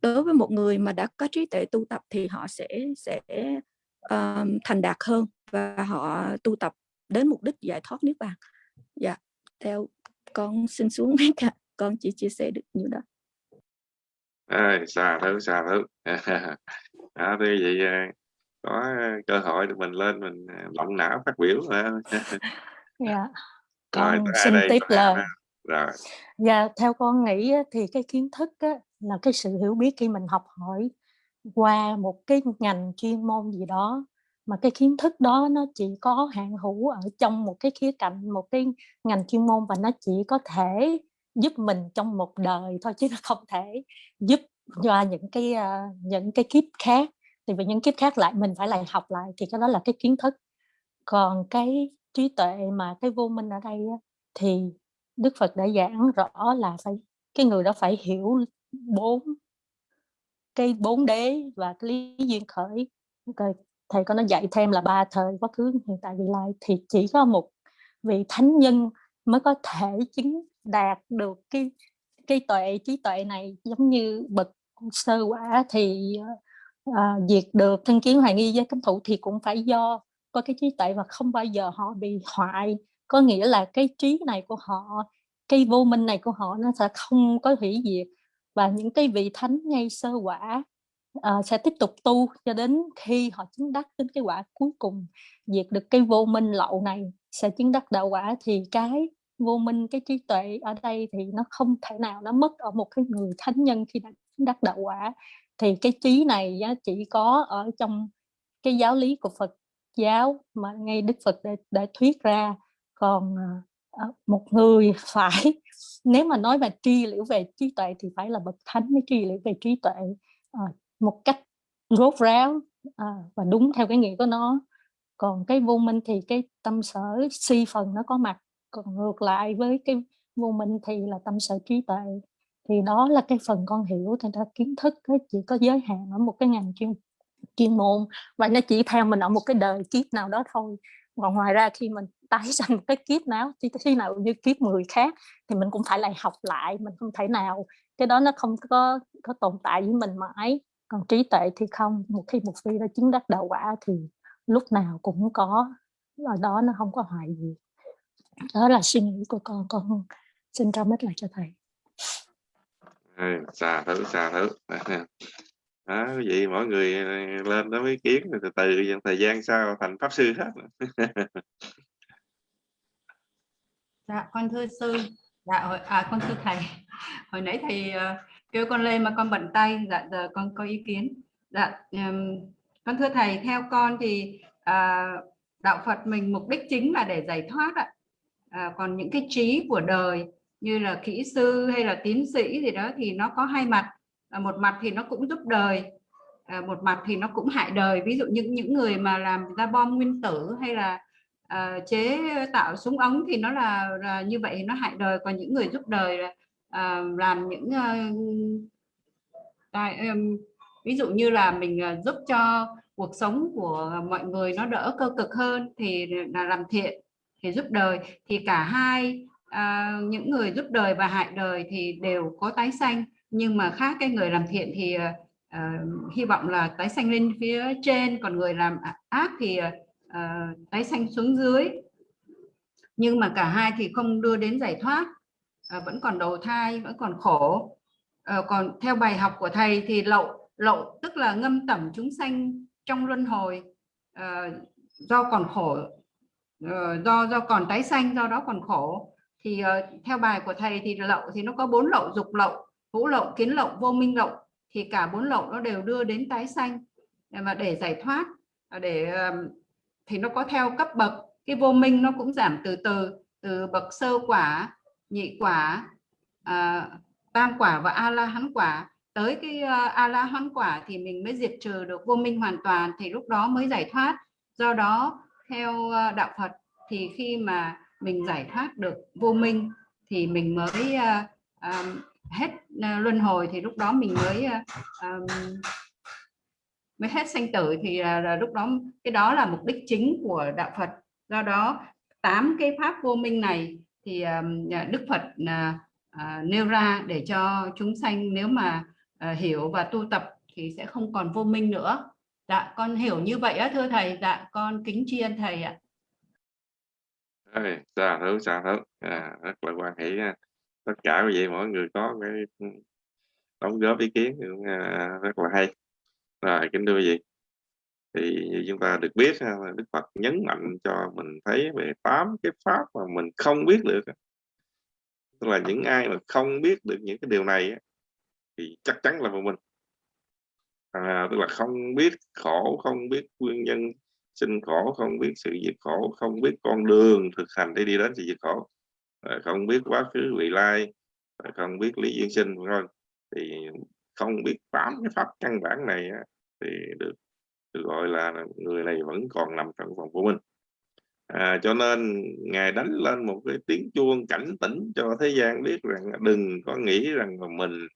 Đối với một người mà đã có trí tuệ tu tập thì họ sẽ sẽ, um, thành đạt hơn và họ tu tập đến mục đích giải thoát niết bàn. Dạ, theo con xin xuống mic cả con chỉ chia sẻ được nhiêu đó. Ơi, xà thứ, xà thứ. *laughs* Đó, thì vậy, có cơ hội để mình lên mình, à, động não phát biểu. Dạ. *laughs* Rồi, Con tới xin đây? tiếp Có ha? Rồi. Dạ, theo con nghĩ á, thì cái kiến thức á, là cái sự hiểu biết khi mình học hỏi qua một cái ngành chuyên môn gì đó, mà cái kiến thức đó nó chỉ có hạn hữu ở trong một cái khía cạnh, một cái ngành chuyên môn và nó chỉ có thể giúp mình trong một đời thôi chứ nó không thể giúp cho những cái, a, những cái kiếp khác thì vì những kiếp khác lại mình phải lại học lại thì cái đó là cái kiến thức. Còn cái trí tuệ mà cái vô minh ở đây á, thì Đức Phật đã giảng rõ là phải cái người đó phải hiểu bốn cái bốn đế và cái lý duyên khởi. Rồi thầy có nói dạy thêm là ba thời quá khứ, hiện tại, vị lai thì chỉ có một vị thánh nhân mới có thể chứng đạt được cái cái tuệ trí tuệ này, giống như bậc sơ quả thì, ờ, Ờ, à, diệt được thân kiến hoài nghi với cấm thủ thì cũng phải do có cái trí tuệ và không bao giờ họ bị hoại. Có nghĩa là cái trí này của họ, cái vô minh này của họ nó sẽ không có hủy diệt và những cái vị thánh ngay sơ quả, uh, sẽ tiếp tục tu cho đến khi họ chứng đắc đến cái quả cuối cùng, diệt được cái vô minh lậu này, sẽ chứng đắc đạo quả thì cái vô minh, cái trí tuệ ở đây thì nó không thể nào nó mất ở một cái người thánh nhân khi đã chứng đắc đạo quả. Thì cái trí này chỉ có ở trong cái giáo lý của Phật giáo mà ngay Đức Phật đã đã thuyết ra. Còn, à, à, một người *laughs* phải nếu mà nói về tri liễu về trí tuệ thì phải là bậc thánh mới tri liễu về trí tuệ, à, một cách rốt ráo, và đúng theo cái nghĩa của nó. Còn cái vô minh thì cái tâm sở si phần nó có mặt, còn ngược lại với cái vô minh thì là tâm sở trí tuệ. Thì đó là cái phần con hiểu, thành ra kiến thức nó chỉ có giới hạn ở một cái ngành chuyên chuyên môn và nó chỉ theo mình ở một cái đời kiếp nào đó thôi. còn ngoài ra khi mình tái *laughs* sanh một cái kiếp nào thì khi nào như kiếp người khác thì mình cũng phải lại học lại mình không thể nào cái đó nó không có có tồn tại với mình mãi. Còn trí tuệ thì không một khi một phi đã chứng đắc đạo quả thì lúc nào cũng có ở đó nó không có hại gì. Đó là suy nghĩ của con con xin trao mít lại cho thầy. Ừ, xà thử xà thử đó, quý vị mỗi người ờ, lên đó ý kiến từ từ dần thời gian sau thành pháp sư hết *laughs* Dạ, con thưa sư. Dạ, hồi, à, con thưa thầy. Hồi nãy thầy uh, kêu con lên mà con bận tay. Dạ, giờ con có ý kiến. Dạ, um, con thưa thầy, theo con thì uh, đạo Phật mình mục đích chính là để giải thoát ạ. À, còn những cái trí của đời như là kỹ sư hay là tiến sĩ gì đó thì nó có hai mặt. À, một mặt thì nó cũng giúp đời, à, một mặt thì nó cũng hại đời. Ví dụ những những người mà làm ra bom nguyên tử hay là uh, chế tạo súng ống thì nó là, là như vậy nó hại đời còn những người giúp đời là uh, làm những ờ, uh, tài, um, ví dụ như là mình uh, giúp cho cuộc sống của mọi người nó đỡ cơ cực hơn thì là làm thiện thì giúp đời thì cả hai À, những người giúp đời và hại đời thì đều có tái sanh nhưng mà khác cái người làm thiện thì uh, hy vọng là tái sanh lên phía trên còn người làm ác thì uh, tái sanh xuống dưới. Nhưng mà cả hai thì không đưa đến giải thoát uh, vẫn còn đầu thai vẫn còn khổ. Uh, còn theo bài học của thầy thì lậu lậu tức là ngâm tẩm chúng sanh trong luân hồi uh, do còn khổ uh, do do còn tái sanh do đó còn khổ thì uh, theo bài của thầy thì lậu thì nó có bốn lậu dục lậu hữu lậu kiến lậu vô minh lậu. Thì cả bốn lậu nó đều đưa đến tái sanh. Mà để giải thoát à, để thì nó có theo cấp bậc. Cái vô minh nó cũng giảm từ từ từ bậc sơ quả nhị quả à, tam quả và a la hán quả. Tới cái ờ, a la hán quả thì mình mới diệt trừ được vô minh hoàn toàn thì lúc đó mới giải thoát. Do đó theo ờ, đạo Phật thì khi mà mình giải thoát được vô minh thì mình mới uh, um, hết uh, luân hồi thì lúc đó mình mới uh, um, mới hết sanh tử thì uh, là lúc đó cái đó là mục đích chính của đạo Phật. Do đó tám cái pháp vô minh này thì uh, Đức Phật uh, uh, nêu ra để cho chúng sanh nếu mà uh, hiểu và tu tập thì sẽ không còn vô minh nữa. Dạ con hiểu như vậy á thưa thầy. Dạ con kính tri ân thầy ạ. Ôi, xa thứ xa thứ à, rất là quan hệ tất cả quý vị mỗi người có cái đóng góp ý kiến cũng à, rất là hay. Rồi kính thưa quý vị. Thì như chúng ta được biết là Đức Phật nhấn mạnh cho mình thấy về tám cái pháp mà mình không biết được tức là những ai mà không biết được những cái điều này thì chắc chắn là một mình. À, tức là không biết khổ không biết nguyên nhân sinh khổ không biết sự diệt khổ không biết con đường thực hành để đi đến sự diệt khổ. Không biết quá khứ vị lai không biết lý duyên sinh thôi thì không biết tám cái pháp căn bản này thì được, được gọi là người này vẫn còn nằm trong vòng của mình. À, cho nên ngài đánh lên một cái tiếng chuông cảnh tỉnh cho thế gian biết rằng đừng có nghĩ rằng là mình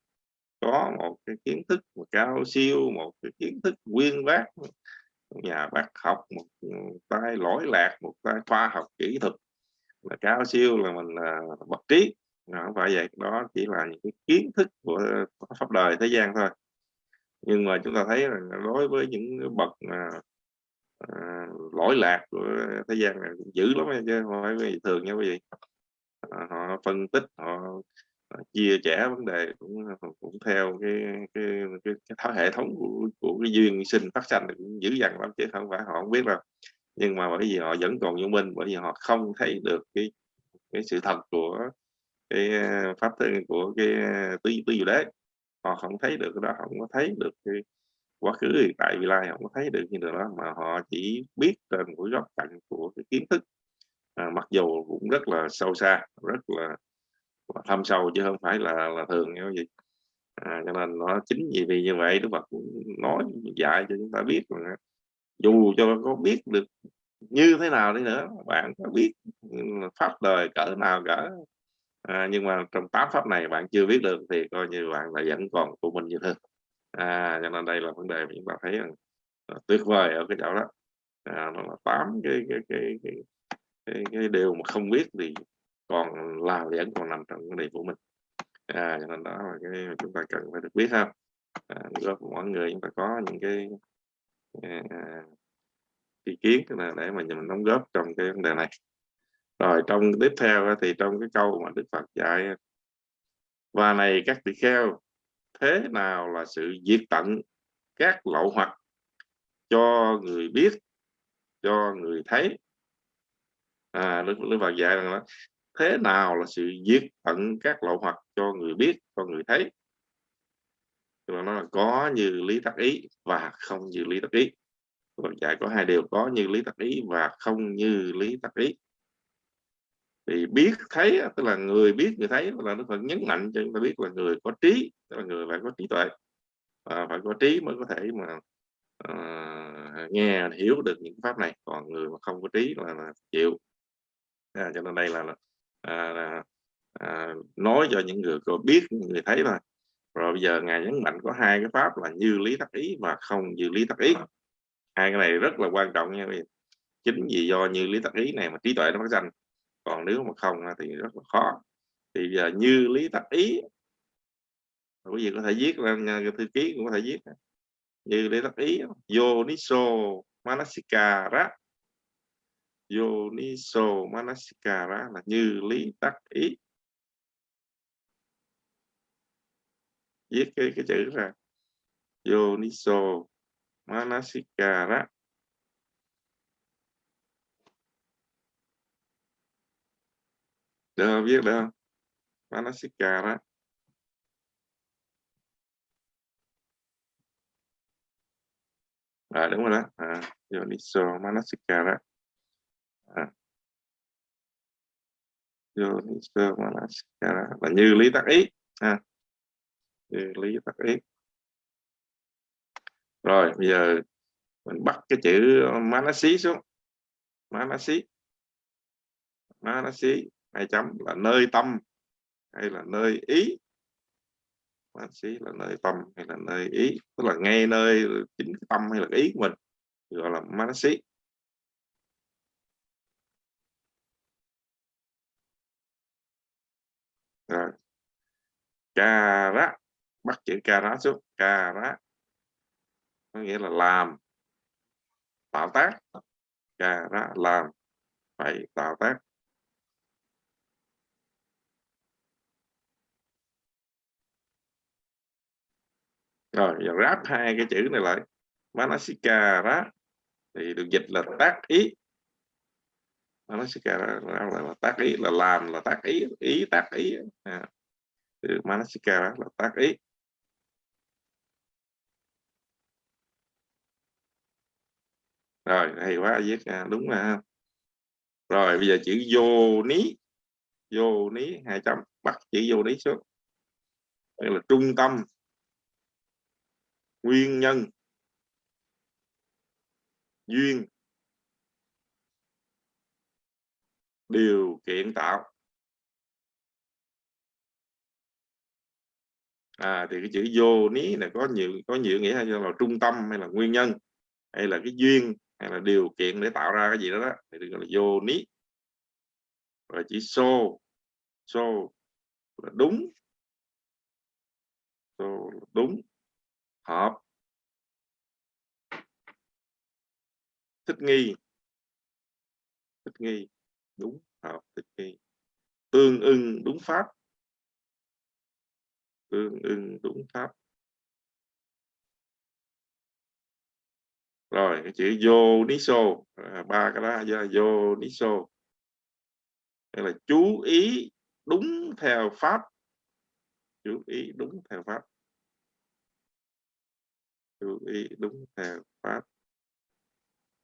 có một cái kiến thức cao siêu một cái kiến thức nguyên bác nhà bác học một ừ, tay lỗi lạc một tay khoa học kỹ thuật là cao siêu là mình là bậc trí. Không phải vậy đó chỉ là những cái kiến thức của pháp đời thế gian thôi. Nhưng mà chúng ta thấy là đối với những bậc mà à, lỗi lạc của thế gian này cũng dữ lắm chứ không phải thường nha quý vị. À, họ phân tích họ Ờ, chia sẻ vấn đề cũng ờ, cũng theo cái cái cái, cái hệ thống của, của cái duyên sinh phát sanh cũng dữ dằn lắm chứ không phải họ không biết đâu. Nhưng mà bởi vì họ vẫn còn vô minh bởi vì họ không thấy được cái cái sự thật của cái ờ, pháp pháp của cái tứ tứ diệu đế. Họ không thấy được cái đó không có thấy được cái quá khứ hiện tại vị lai không có thấy được như điều đó mà họ chỉ biết trên của góc cạnh của cái kiến thức. À, mặc dù cũng rất là sâu xa rất là thâm sâu chứ không phải là là thường như gì à, cho nên nó chính vì vì như vậy Đức Phật nói dạy cho chúng ta biết là dù cho có biết được như thế nào đi nữa bạn có biết pháp đời cỡ nào cỡ à, nhưng mà trong tám pháp này bạn chưa biết được thì coi như bạn là vẫn còn của mình như thường. À cho nên đây là vấn đề mà chúng ta thấy là tuyệt vời ở cái chỗ đó. À, nó là tám cái cái cái, cái cái cái điều mà không biết thì còn lao vẫn còn nằm trong vấn đề của mình. À, cho nên đó là cái mà chúng ta cần phải được biết ha. À, góp mọi người chúng ta có những cái à, ý kiến là để mà mình đóng góp trong cái vấn đề này. Rồi trong tiếp theo thì trong cái câu mà Đức Phật dạy và này các tỳ kheo thế nào là sự diệt tận các lậu hoặc cho người biết cho người thấy? À Đức, Đức Phật dạy rằng là thế nào là sự diệt tận các lậu hoặc cho người biết cho người thấy? Là nó là có như lý tắc ý và không như lý tắc ý. Phật dạy có hai điều có như lý tắc ý và không như lý tắc ý. Thì biết thấy tức là người biết người thấy là nó Phật nhấn mạnh cho chúng ta biết là người có trí tức là người phải có trí tuệ. Và phải có trí mới có thể mà uh, nghe hiểu được những pháp này. Còn người mà không có trí là, là chịu. À, cho nên đây là, là à, nói cho những người có biết người thấy thôi rồi bây giờ ngài nhấn mạnh có hai cái pháp là như lý tắc ý và không như lý tắc ý. Hai cái này rất là quan trọng nha. Chính vì do như lý tắc ý này mà trí tuệ nó phát sinh còn nếu mà không thì rất là khó. Thì giờ như lý tắc ý quý vị có thể viết lên thư ký cũng có thể viết. Như lý tắc ý yoniso manasikara yoniso manasikara là như lý tắc ý. Viết cái cái chữ ra. Yoniso manasikara. Được không? Viết được không? Manasikara. À đúng rồi đó. À, yoniso manasikara à. yoniso manasikara là như lý tác ý à. như lý tác ý. Rồi, bây giờ mình bắt cái chữ manasi xuống. Manasi. Manasi, hai chấm, là nơi tâm hay là nơi ý? Manasi là nơi tâm hay là nơi ý? Tức là ngay nơi chính tâm hay là ý của mình gọi là manasi. Rồi. Rá. Bắt chữ kara xuống. Kara có nghĩa là làm. Tạo tác. Kara làm. Phải tạo tác. Rồi, giờ ráp hai cái chữ này lại. Manasikara. Thì được dịch là tác ý nó manasikara là, là, là tác ý là làm là tác ý ý tác ý à. từ Manasika là tác ý. Rồi hay quá viết à, đúng là rồi bây giờ chữ vô ní. Vô ní hai chấm bắt chữ vô ní xuống. Đây là trung tâm. Nguyên nhân. Duyên. Điều kiện tạo. À thì cái chữ vô ní này có nhiều có nhiều nghĩa hay là trung tâm hay là nguyên nhân, hay là cái duyên, hay là điều kiện để tạo ra cái gì đó đó, thì được gọi là vô ní. Và chỉ xô xô là đúng. Xô là đúng, hợp. Thích nghi. Thích nghi đúng hợp thích nghi tương ưng đúng pháp. Tương ưng đúng pháp. Rồi cái chữ vô ní xô à, ba cái đó vô ní xô là chú ý đúng theo pháp. Chú ý đúng theo pháp. Chú ý đúng theo pháp.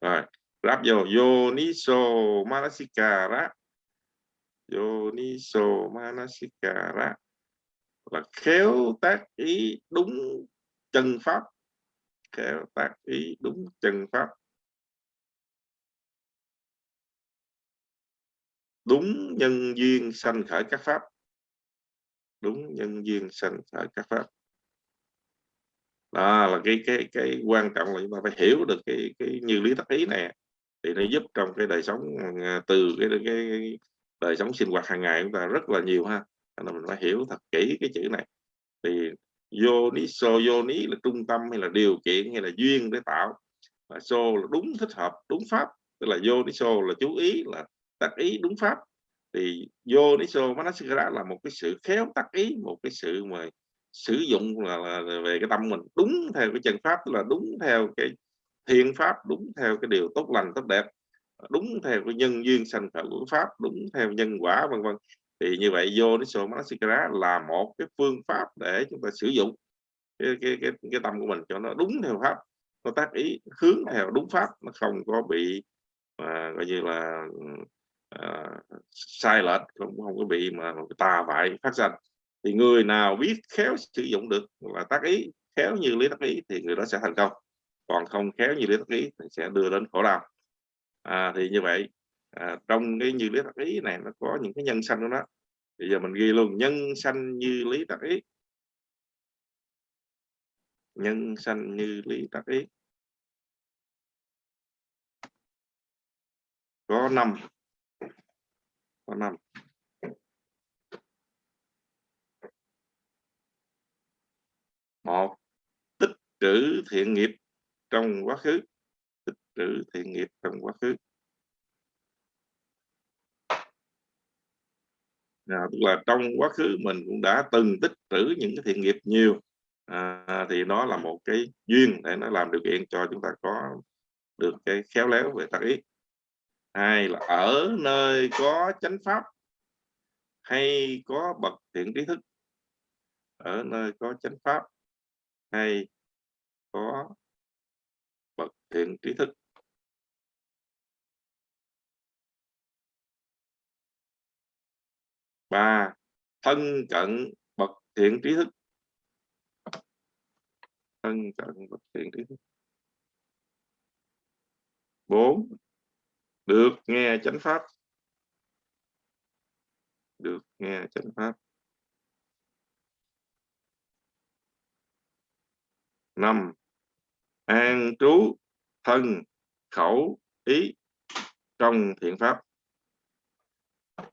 Rồi ráp vô yoniso manasikara yoniso manasikara là khéo tác ý đúng chân pháp. Khéo tác ý đúng chân pháp. Đúng nhân duyên sanh khởi các pháp. Đúng nhân duyên sanh khởi các pháp. Đó là cái cái cái quan trọng là chúng ta phải hiểu được cái cái như lý tác ý này thì nó giúp trong cái đời sống à, từ cái, cái, cái đời sống sinh hoạt hàng ngày chúng ta rất là nhiều ha. Nên mình phải hiểu thật kỹ cái chữ này. Thì vô ní so vô là trung tâm hay là điều kiện hay là duyên để tạo. Và so là đúng thích hợp đúng pháp. Tức là vô so là chú ý là tác ý đúng pháp. Thì vô so manasikara là một cái sự khéo tác ý một cái sự mà sử dụng là, là về cái tâm mình đúng theo cái chân pháp tức là đúng theo cái thiện pháp đúng theo cái điều tốt lành tốt đẹp đúng theo cái nhân duyên sanh khởi của pháp đúng theo nhân quả vân vân. Thì như vậy vô đến số Manasikara là một cái phương pháp để chúng ta sử dụng cái, cái, cái, cái tâm của mình cho nó đúng theo pháp nó tác ý hướng theo đúng pháp nó không có bị mà coi như là à, sai lệch không không có bị mà tà vại phát sinh thì người nào biết khéo sử dụng được là tác ý khéo như lý tác ý thì người đó sẽ thành công còn không khéo như lý tác ý thì sẽ đưa đến khổ đau. À, thì như vậy à, trong cái như lý tác ý này nó có những cái nhân sanh đó bây giờ mình ghi luôn nhân sanh như lý tác ý nhân sanh như lý tác ý có năm. Có năm. Một tích trữ thiện nghiệp trong quá khứ tích trữ thiện nghiệp trong quá khứ. À, tức là trong quá khứ mình cũng đã từng tích trữ những cái thiện nghiệp nhiều. À, thì nó là một cái duyên để nó làm điều kiện cho chúng ta có được cái khéo léo về tác ý. Hai là ở nơi có chánh pháp hay có bậc thiện trí thức. Ở nơi có chánh pháp hay có đến thiện trí thức. Ba, thân cận bậc thiện trí thức. Thân cận bậc thiện trí thức. Bốn, được nghe chánh pháp. Được nghe chánh pháp. Năm, an trú thân khẩu ý trong thiện pháp.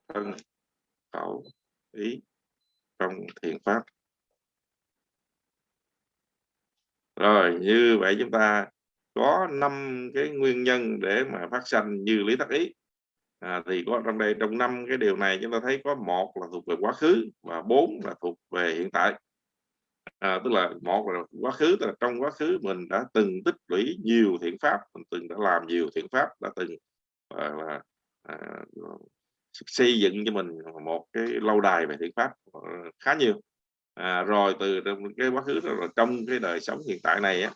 Thân khẩu ý trong thiện pháp. Rồi như vậy chúng ta có năm cái nguyên nhân để mà phát sanh như lý tác ý. À, thì có trong đây trong năm cái điều này chúng ta thấy có một là thuộc về quá khứ và bốn là thuộc về hiện tại à, tức là một là quá khứ tức là trong quá khứ mình đã từng tích lũy nhiều thiện pháp mình từng đã làm nhiều thiện pháp đã từng à, là à, xây dựng cho mình một cái lâu đài về thiện pháp ờ, khá nhiều. À, rồi từ cái quá khứ đó rồi trong cái đời sống hiện tại này á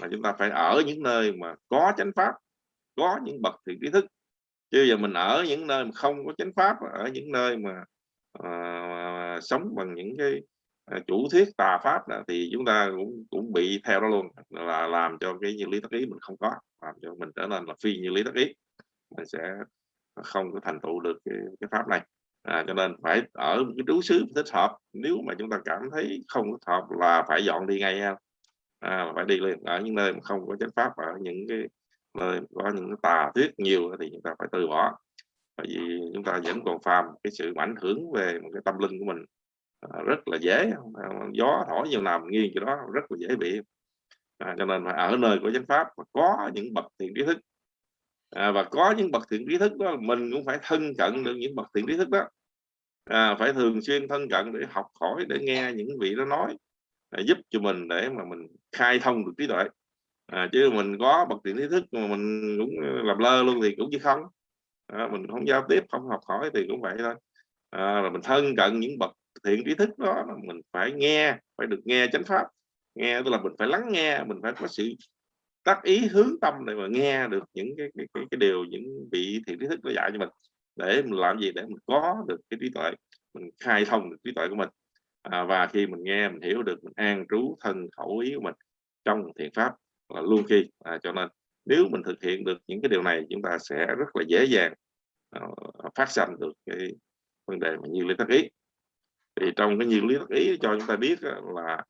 mà chúng ta phải ở những nơi mà có chánh pháp có những bậc thiện trí thức. Chứ giờ mình ở những nơi mà không có chánh pháp ở những nơi mà à, sống bằng những cái Ờ, chủ thuyết tà pháp đó, thì chúng ta cũng cũng bị theo đó luôn là làm cho cái như lý tác ý mình không có làm cho mình trở nên là phi như lý tác ý. Mình sẽ không có thành tựu được cái, cái pháp này. À, cho nên phải ở một cái trú xứ thích hợp nếu mà chúng ta cảm thấy không thích hợp là phải dọn đi ngay ha. À, phải đi liền ở những nơi mà không có chánh pháp ở những cái nơi có những cái tà thuyết nhiều thì chúng ta phải từ bỏ. Bởi vì chúng ta vẫn còn phàm cái sự ảnh hưởng về một cái tâm linh của mình. Ờ, rất là dễ gió thổi nhiều nằm nghiêng chỗ đó rất là dễ bị. À, cho nên ở nơi của chánh pháp mà có những bậc thiện trí thức. À, và có những bậc thiện trí thức đó mình cũng phải thân cận được những bậc thiện trí thức đó. À, phải thường xuyên thân cận để học hỏi để nghe những vị đó nói à, giúp cho mình để mà mình khai thông được trí tuệ. À, chứ mình có bậc thiện trí thức mà mình cũng làm lơ luôn thì cũng như không. À, mình không giao tiếp không học hỏi thì cũng vậy thôi. À, là mình thân cận những bậc thiện trí thức đó mình phải nghe phải được nghe chánh pháp. Nghe tức là mình phải lắng nghe mình phải có sự tác ý hướng tâm để mà nghe được những cái cái, cái, cái điều những vị thiện trí thức nó dạy cho mình. Để mình làm gì? Để mình có được cái trí tuệ mình khai thông được trí tuệ của mình. À, và khi mình nghe mình hiểu được mình an trú thân khẩu ý của mình trong thiện pháp là luôn khi. À, cho nên nếu mình thực hiện được những cái điều này chúng ta sẽ rất là dễ dàng uh, phát sanh được cái vấn đề mà như lý tác ý thì trong cái như lý tác ý cho chúng ta biết là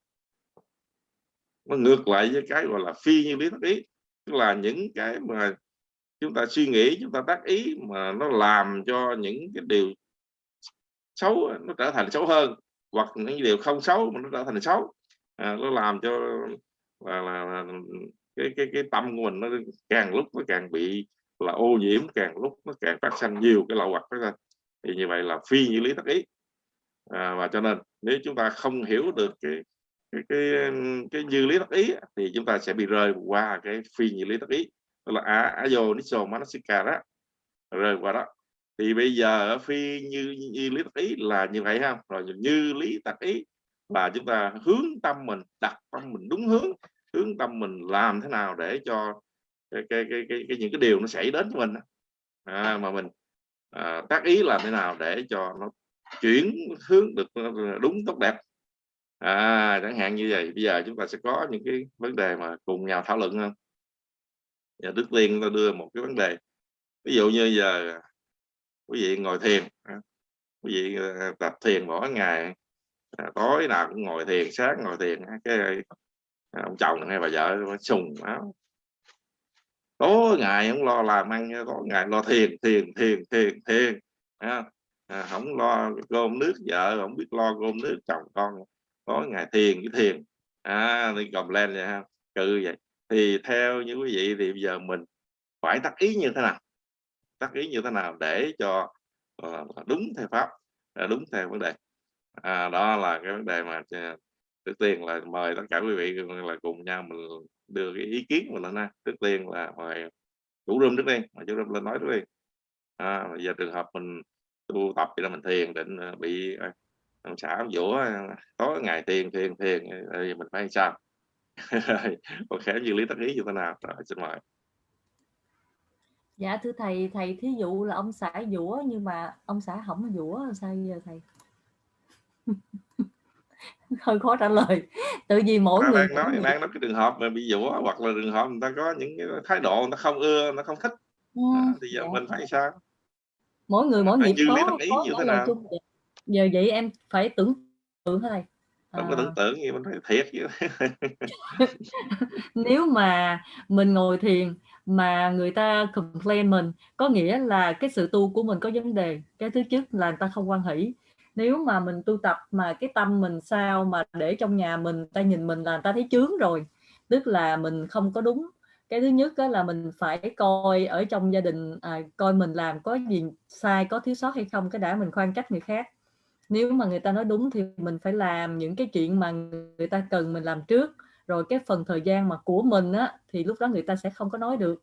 nó ngược lại với cái gọi là phi như lý tác ý. Tức là những cái mà chúng ta suy nghĩ chúng ta tác ý mà nó làm cho những cái điều xấu nó trở thành xấu hơn hoặc những điều không xấu mà nó trở thành xấu. À, nó làm cho là, là, là cái cái cái tâm của mình nó càng lúc nó càng bị là ô nhiễm càng lúc nó càng phát sinh nhiều cái lậu hoặc phát sinh. Thì như vậy là phi như lý tác ý à, và cho nên nếu chúng ta không hiểu được cái cái cái, cái như lý tác ý thì chúng ta sẽ bị rơi qua cái phi như lý tác ý. Đó là a ayo niso manasika đó rơi qua đó. Thì bây giờ ở phi như, như lý tác ý là như vậy ha. Rồi như lý tác ý là chúng ta hướng tâm mình đặt tâm mình đúng hướng hướng tâm mình làm thế nào để cho cái cái cái, cái, cái những cái điều nó xảy đến cho mình à, mà mình à, tác ý làm thế nào để cho nó chuyển hướng được ờ, đúng tốt đẹp. À, chẳng hạn như vậy bây giờ chúng ta sẽ có những cái vấn đề mà cùng nhau thảo luận không giờ trước tiên ta đưa một cái vấn đề. Ví dụ như giờ quý vị ngồi thiền à, quý vị ờ, tập thiền mỗi ngày à, tối nào cũng ngồi thiền sáng ngồi thiền cái à, ông chồng hay bà vợ sùng áo. Tối ngày không lo làm ăn tối ngày lo thiền thiền thiền thiền thiền à, À, không lo cơm nước vợ không biết lo cơm nước chồng con tối ngày thiền với thiền. À đi cầm lên vậy ha cự vậy. Thì theo như quý vị thì bây giờ mình phải tác ý như thế nào? Tác ý như thế nào để cho uh, đúng theo pháp à, đúng theo vấn đề? À, đó là cái vấn đề mà à, trước tiên là mời tất cả quý vị là cùng nhau mình đưa cái ý kiến mình lên trước tiên là mời chủ rung trước tiên mà chủ rung lên nói trước tiên à, giờ trường hợp mình tu tập thì là mình thiền định ờ, bị ông xã dũa có ngày thiền thiền thiền thì mình phải sao? Còn khẽ như lý tác ý như thế nào? Rồi xin mời. Dạ thưa thầy thầy thí dụ là ông xã dũa nhưng mà ông xã không dũa sao giờ thầy? *laughs* Hơi khó trả lời. Tự vì mỗi ta người đang nói đang nói cái trường hợp mà bị dũa hoặc là trường hợp người ta có những cái thái độ người ta không ưa nó không thích. Ừ, à, thì giờ dạ. mình phải sao mỗi người mỗi nghiệp có có thế lời chung vậy. giờ vậy em phải tưởng tượng thế này không có tưởng tượng gì mình phải thiệt chứ. *laughs* Nếu mà mình ngồi thiền mà người ta complain mình có nghĩa là cái sự tu của mình có vấn đề. Cái thứ nhất là người ta không quan hỷ. Nếu mà mình tu tập mà cái tâm mình sao mà để trong nhà mình ta nhìn mình là người ta thấy chướng rồi. Tức là mình không có đúng cái thứ nhất đó là mình phải coi ở trong gia đình à, coi mình làm có gì sai có thiếu sót hay không cái đã mình khoan trách người khác. Nếu mà người ta nói đúng thì mình phải làm những cái chuyện mà người ta cần mình làm trước. Rồi cái phần thời gian mà của mình á thì lúc đó người ta sẽ không có nói được.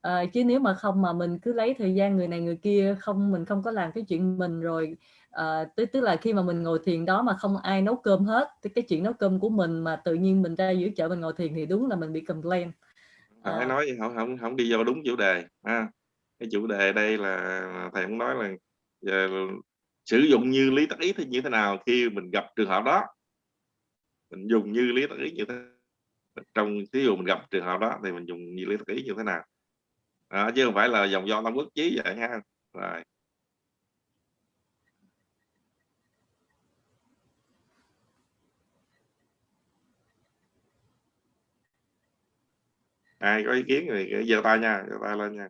À, chứ nếu mà không mà mình cứ lấy thời gian người này người kia không mình không có làm cái chuyện mình rồi à, tức tức là khi mà mình ngồi thiền đó mà không ai nấu cơm hết thì cái chuyện nấu cơm của mình mà tự nhiên mình ra giữa chợ mình ngồi thiền thì đúng là mình bị complain phải à, nói không không không đi vô đúng chủ đề ha. Cái chủ đề đây là thầy cũng nói là giờ, sử dụng như lý tác ý thì như thế nào khi mình gặp trường hợp đó. Mình dùng như lý tác ý như thế trong ví dụ mình gặp trường hợp đó thì mình dùng như lý tác ý như thế nào. À, chứ không phải là dòng do tam quốc chí vậy ha. Rồi ai có ý kiến thì giơ tay nha, giơ tay lên nha.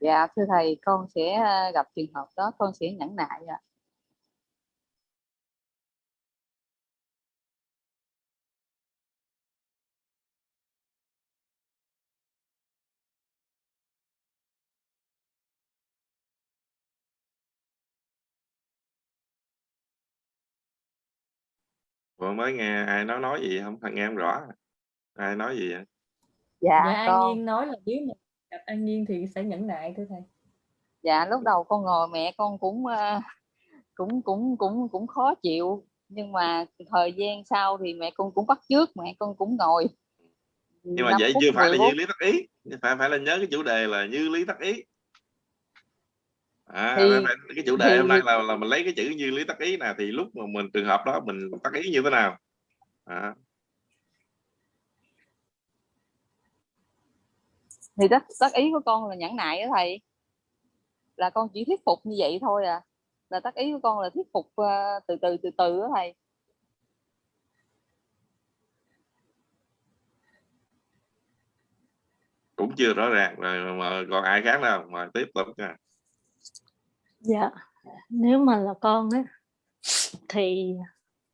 Dạ thưa thầy, con sẽ ờ, gặp trường hợp đó, con sẽ nhẫn nại ạ. Vừa mới nghe ai nói nói gì không nghe em rõ ai nói gì vậy? Dạ, dạ An con Nhiên nói là nếu mà gặp An Nhiên thì sẽ nhẫn nại thưa thầy. Dạ lúc đầu con ngồi mẹ con cũng à, cũng cũng cũng cũng khó chịu. Nhưng mà thời gian sau thì mẹ con cũng bắt trước mẹ con cũng ngồi. Nhưng mà 5 vậy chưa phải 10 là như lý tác ý. Phải phải là nhớ cái chủ đề là như lý tác ý à, thì phải- cái chủ đề thì hôm nay là là mình lấy cái chữ như lý tác ý nè thì lúc mà mình trường hợp đó mình tác ý như thế nào? À, thì tất tất ý của con là nhẫn nại đó thầy. Là con chỉ thuyết phục như vậy thôi à. Là tác ý của con là thuyết phục ờ, từ từ từ từ đó thầy. Cũng chưa rõ ràng rồi mà còn ai khác đâu mà tiếp tục nha dạ nếu mà là con á thì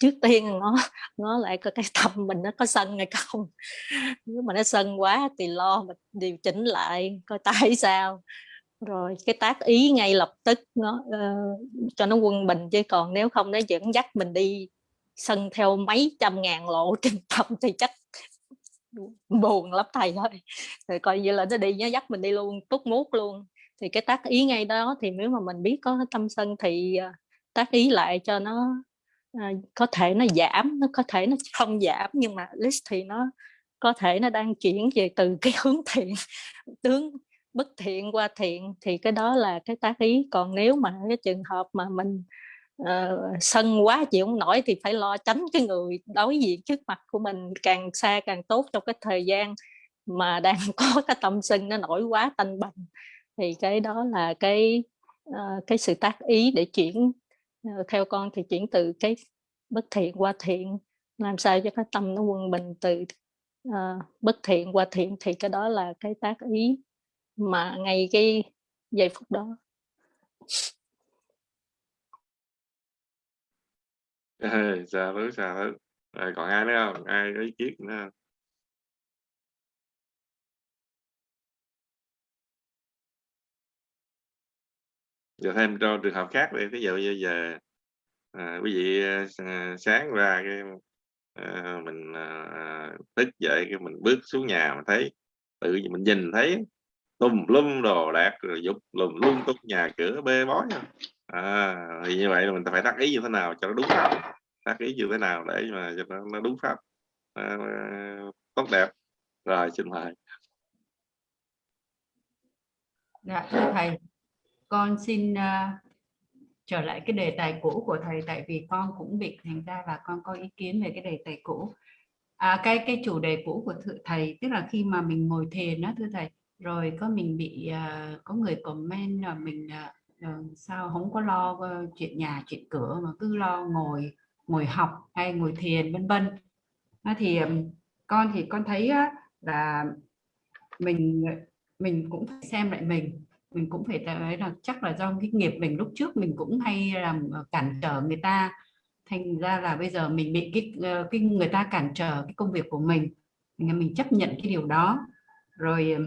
trước tiên nó nó lại có cái tâm mình nó có sân hay không? Nếu mà nó sân quá thì lo mà điều chỉnh lại coi tại *laughs* sao. Rồi cái tác ý ngay lập tức nó uh, cho nó quân bình chứ còn nếu không nó dẫn dắt mình đi sân theo mấy trăm ngàn lộ *laughs* trên tâm thì chắc buồn lắm thầy thôi rồi coi như là nó đi nó dắt mình đi luôn tút mút luôn thì cái tác ý ngay đó thì nếu mà mình biết có tâm sân thì ờ, tác ý lại cho nó ờ, có thể nó giảm nó có thể nó không giảm nhưng mà list thì nó có thể nó đang chuyển về từ *laughs* cái hướng thiện tướng bất thiện qua thiện. Thì cái đó là cái tác ý. Còn nếu mà cái trường hợp mà mình uh, sân quá chịu không nổi thì phải lo tránh cái người đối diện trước mặt của mình. Càng xa càng tốt trong cái thời gian mà đang *laughs* có cái tâm sân nó nổi quá tanh bành thì cái đó là cái uh, cái sự tác ý để chuyển uh, theo con thì chuyển từ cái bất thiện qua thiện làm sao cho cái tâm nó quân bình từ uh, bất thiện qua thiện. Thì cái đó là cái tác ý mà ngay cái giây phút đó. Dạ xa dạ xa rồi còn ai nữa không? Ai có ý kiến nữa không? Giờ thêm cho trường hợp khác đi ví dụ như giờ à, quý vị à, à sáng ra cái à, mình à, à, thức dậy cái mình bước xuống nhà mà thấy tự nhiên mình nhìn thấy tùm lum đồ đạc rồi dục lùm lum tung nhà cửa bê bối à. à, thì như vậy là mình phải tác ý như thế nào cho nó đúng pháp tác ý như thế nào để mà cho nó, nó đúng pháp à, tốt đẹp. Rồi xin mời. Dạ thưa thầy con xin uh, trở lại cái đề tài cũ của thầy tại vì con cũng bị thành ra và con có ý kiến về cái đề tài cũ. À, cái cái chủ đề cũ của thầy tức là khi mà mình ngồi thiền đó thưa thầy rồi có mình bị uh, có người comment là mình uh, sao không có lo uh, chuyện nhà chuyện cửa mà cứ lo ngồi ngồi học hay ngồi thiền vân vân. Thì um, con thì con thấy uh, là mình mình cũng phải xem lại mình mình cũng phải thấy là chắc là do cái nghiệp mình lúc trước mình cũng hay làm ờ, cản trở người ta. Thành ra là bây giờ mình bị cái ờ, cái người ta cản trở cái công việc của mình. Mình mình chấp nhận cái điều đó. Rồi ờ,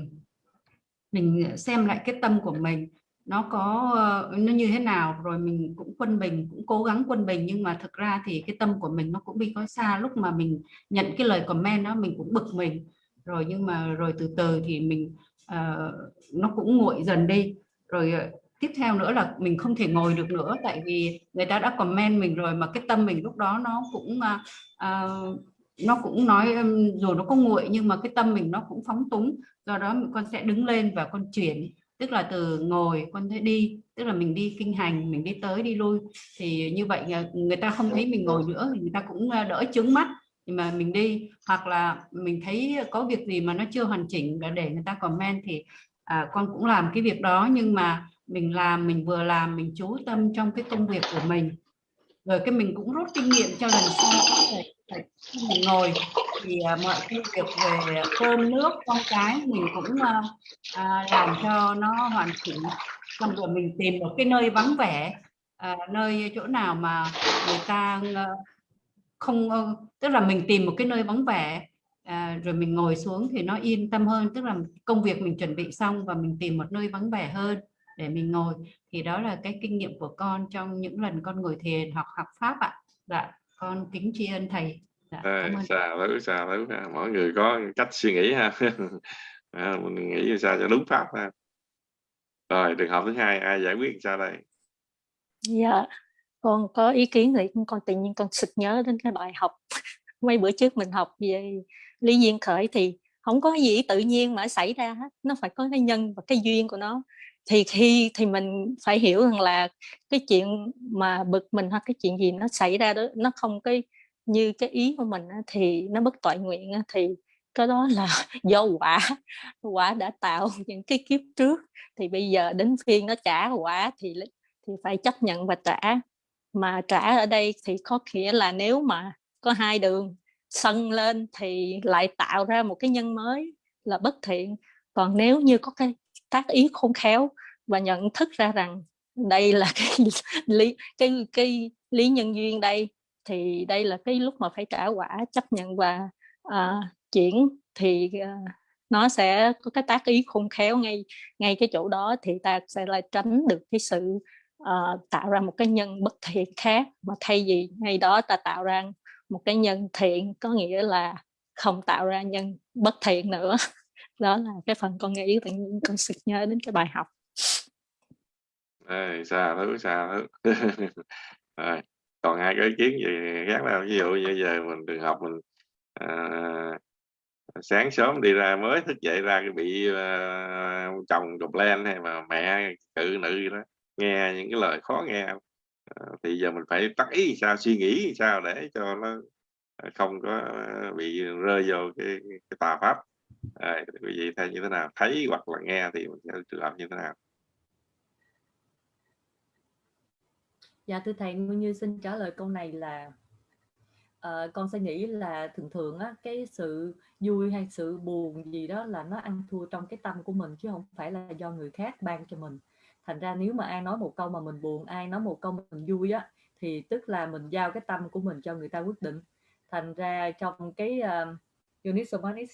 mình xem lại cái tâm của mình. Nó có nó như thế nào rồi mình cũng quân bình, cũng cố gắng quân bình. Nhưng mà thực ra thì cái tâm của mình nó cũng bị có xa. Lúc mà mình nhận cái lời comment đó, mình cũng bực mình. Rồi nhưng mà, rồi từ từ thì mình uh, nó cũng nguội dần đi. Rồi ờ, tiếp theo nữa là mình không thể ngồi được nữa tại vì người ta đã comment mình rồi mà cái tâm mình lúc đó nó cũng uh, nó cũng nói dù nó có nguội nhưng mà cái tâm mình nó cũng phóng túng. Do đó con sẽ đứng lên và con chuyển. Tức là từ ngồi con sẽ đi tức là mình đi kinh hành mình đi tới đi lui. Thì như vậy người ta không thấy mình ngồi nữa thì người ta cũng đỡ chướng mắt nhưng mà mình đi hoặc là mình thấy có việc gì mà nó chưa hoàn chỉnh để người ta comment thì à, con cũng làm cái việc đó. Nhưng mà mình làm mình vừa làm mình chú tâm trong cái công việc của mình. Rồi cái mình cũng rút kinh nghiệm cho lần sau phải mình ngồi. Thì à, mọi công việc về cơm nước con cái mình cũng à, à, làm cho nó hoàn chỉnh. Xong rồi mình tìm một cái nơi vắng vẻ à, nơi chỗ nào mà người ta không tức là mình tìm một cái nơi vắng vẻ à, rồi mình ngồi xuống thì nó yên tâm hơn. Tức là công việc mình chuẩn bị xong và mình tìm một nơi vắng vẻ hơn để mình ngồi. Thì đó là cái kinh nghiệm của con trong những lần con ngồi thiền học học pháp ạ. Dạ con kính tri ân thầy. Dạ, à, xà thứ xà thứ mỗi người có cách suy nghĩ ha. *laughs* À, mình nghĩ sao cho đúng pháp ha. Rồi trường hợp thứ hai ai giải quyết sao đây? Dạ con có ý kiến thì con tự nhiên con sực nhớ đến cái bài học. *laughs* Mấy bữa trước mình học về lý duyên khởi thì không có gì tự nhiên mà xảy ra hết, nó phải có cái nhân và cái duyên của nó. Thì khi, thì mình phải hiểu rằng là cái chuyện mà bực mình hoặc cái chuyện gì nó xảy ra đó, nó không cái như cái ý của mình thì nó bất tội nguyện thì cái đó là *laughs* do quả quả đã tạo *laughs* những cái kiếp trước. Thì bây giờ đến phiên nó trả quả thì thì phải chấp nhận và trả mà trả ở đây thì có nghĩa là nếu mà có hai đường sân lên thì lại tạo ra một cái nhân mới là bất thiện. Còn nếu như có cái tác ý khôn khéo và nhận thức ra rằng đây là cái *laughs* lý cái cái lý nhân duyên đây thì đây là cái lúc mà phải trả quả chấp nhận và uh, chuyển thì uh, nó sẽ có cái tác ý khôn khéo ngay ngay cái chỗ đó thì ta sẽ lại tránh được cái sự uh, tạo ra một cái nhân bất thiện khác. Mà thay vì ngay đó ta tạo ra một cái nhân thiện có nghĩa là không tạo ra nhân bất thiện nữa. *laughs* Đó là cái phần con nghĩ tự nhiên con sực nhớ đến cái bài học. Đây, xa thứ xa thứ *laughs* rồi. còn ai có ý kiến gì khác đâu ví dụ như giờ mình trường học mình à, sáng sớm đi ra mới thức dậy ra cái bị uh, chồng đục len hay mà mẹ cự nữ gì đó nghe những cái lời khó nghe. Ờ, thì giờ mình phải tắt ý sao suy nghĩ sao để cho nó ờ, không có ờ, bị rơi vô cái, cái tà pháp. À, quý vị thấy như thế nào? Thấy hoặc là nghe thì mình sẽ làm như thế nào? Dạ thưa thầy nguyên như xin trả lời câu này là uh, con sẽ nghĩ là thường thường á cái sự vui hay sự buồn gì đó là nó ăn thua trong cái tâm của mình chứ không phải là do người khác ban cho mình thành ra nếu mà ai nói một câu mà mình buồn ai nói một câu mình vui á thì tức là mình giao cái tâm của mình cho người ta quyết định. Thành ra trong cái uh, unit somatic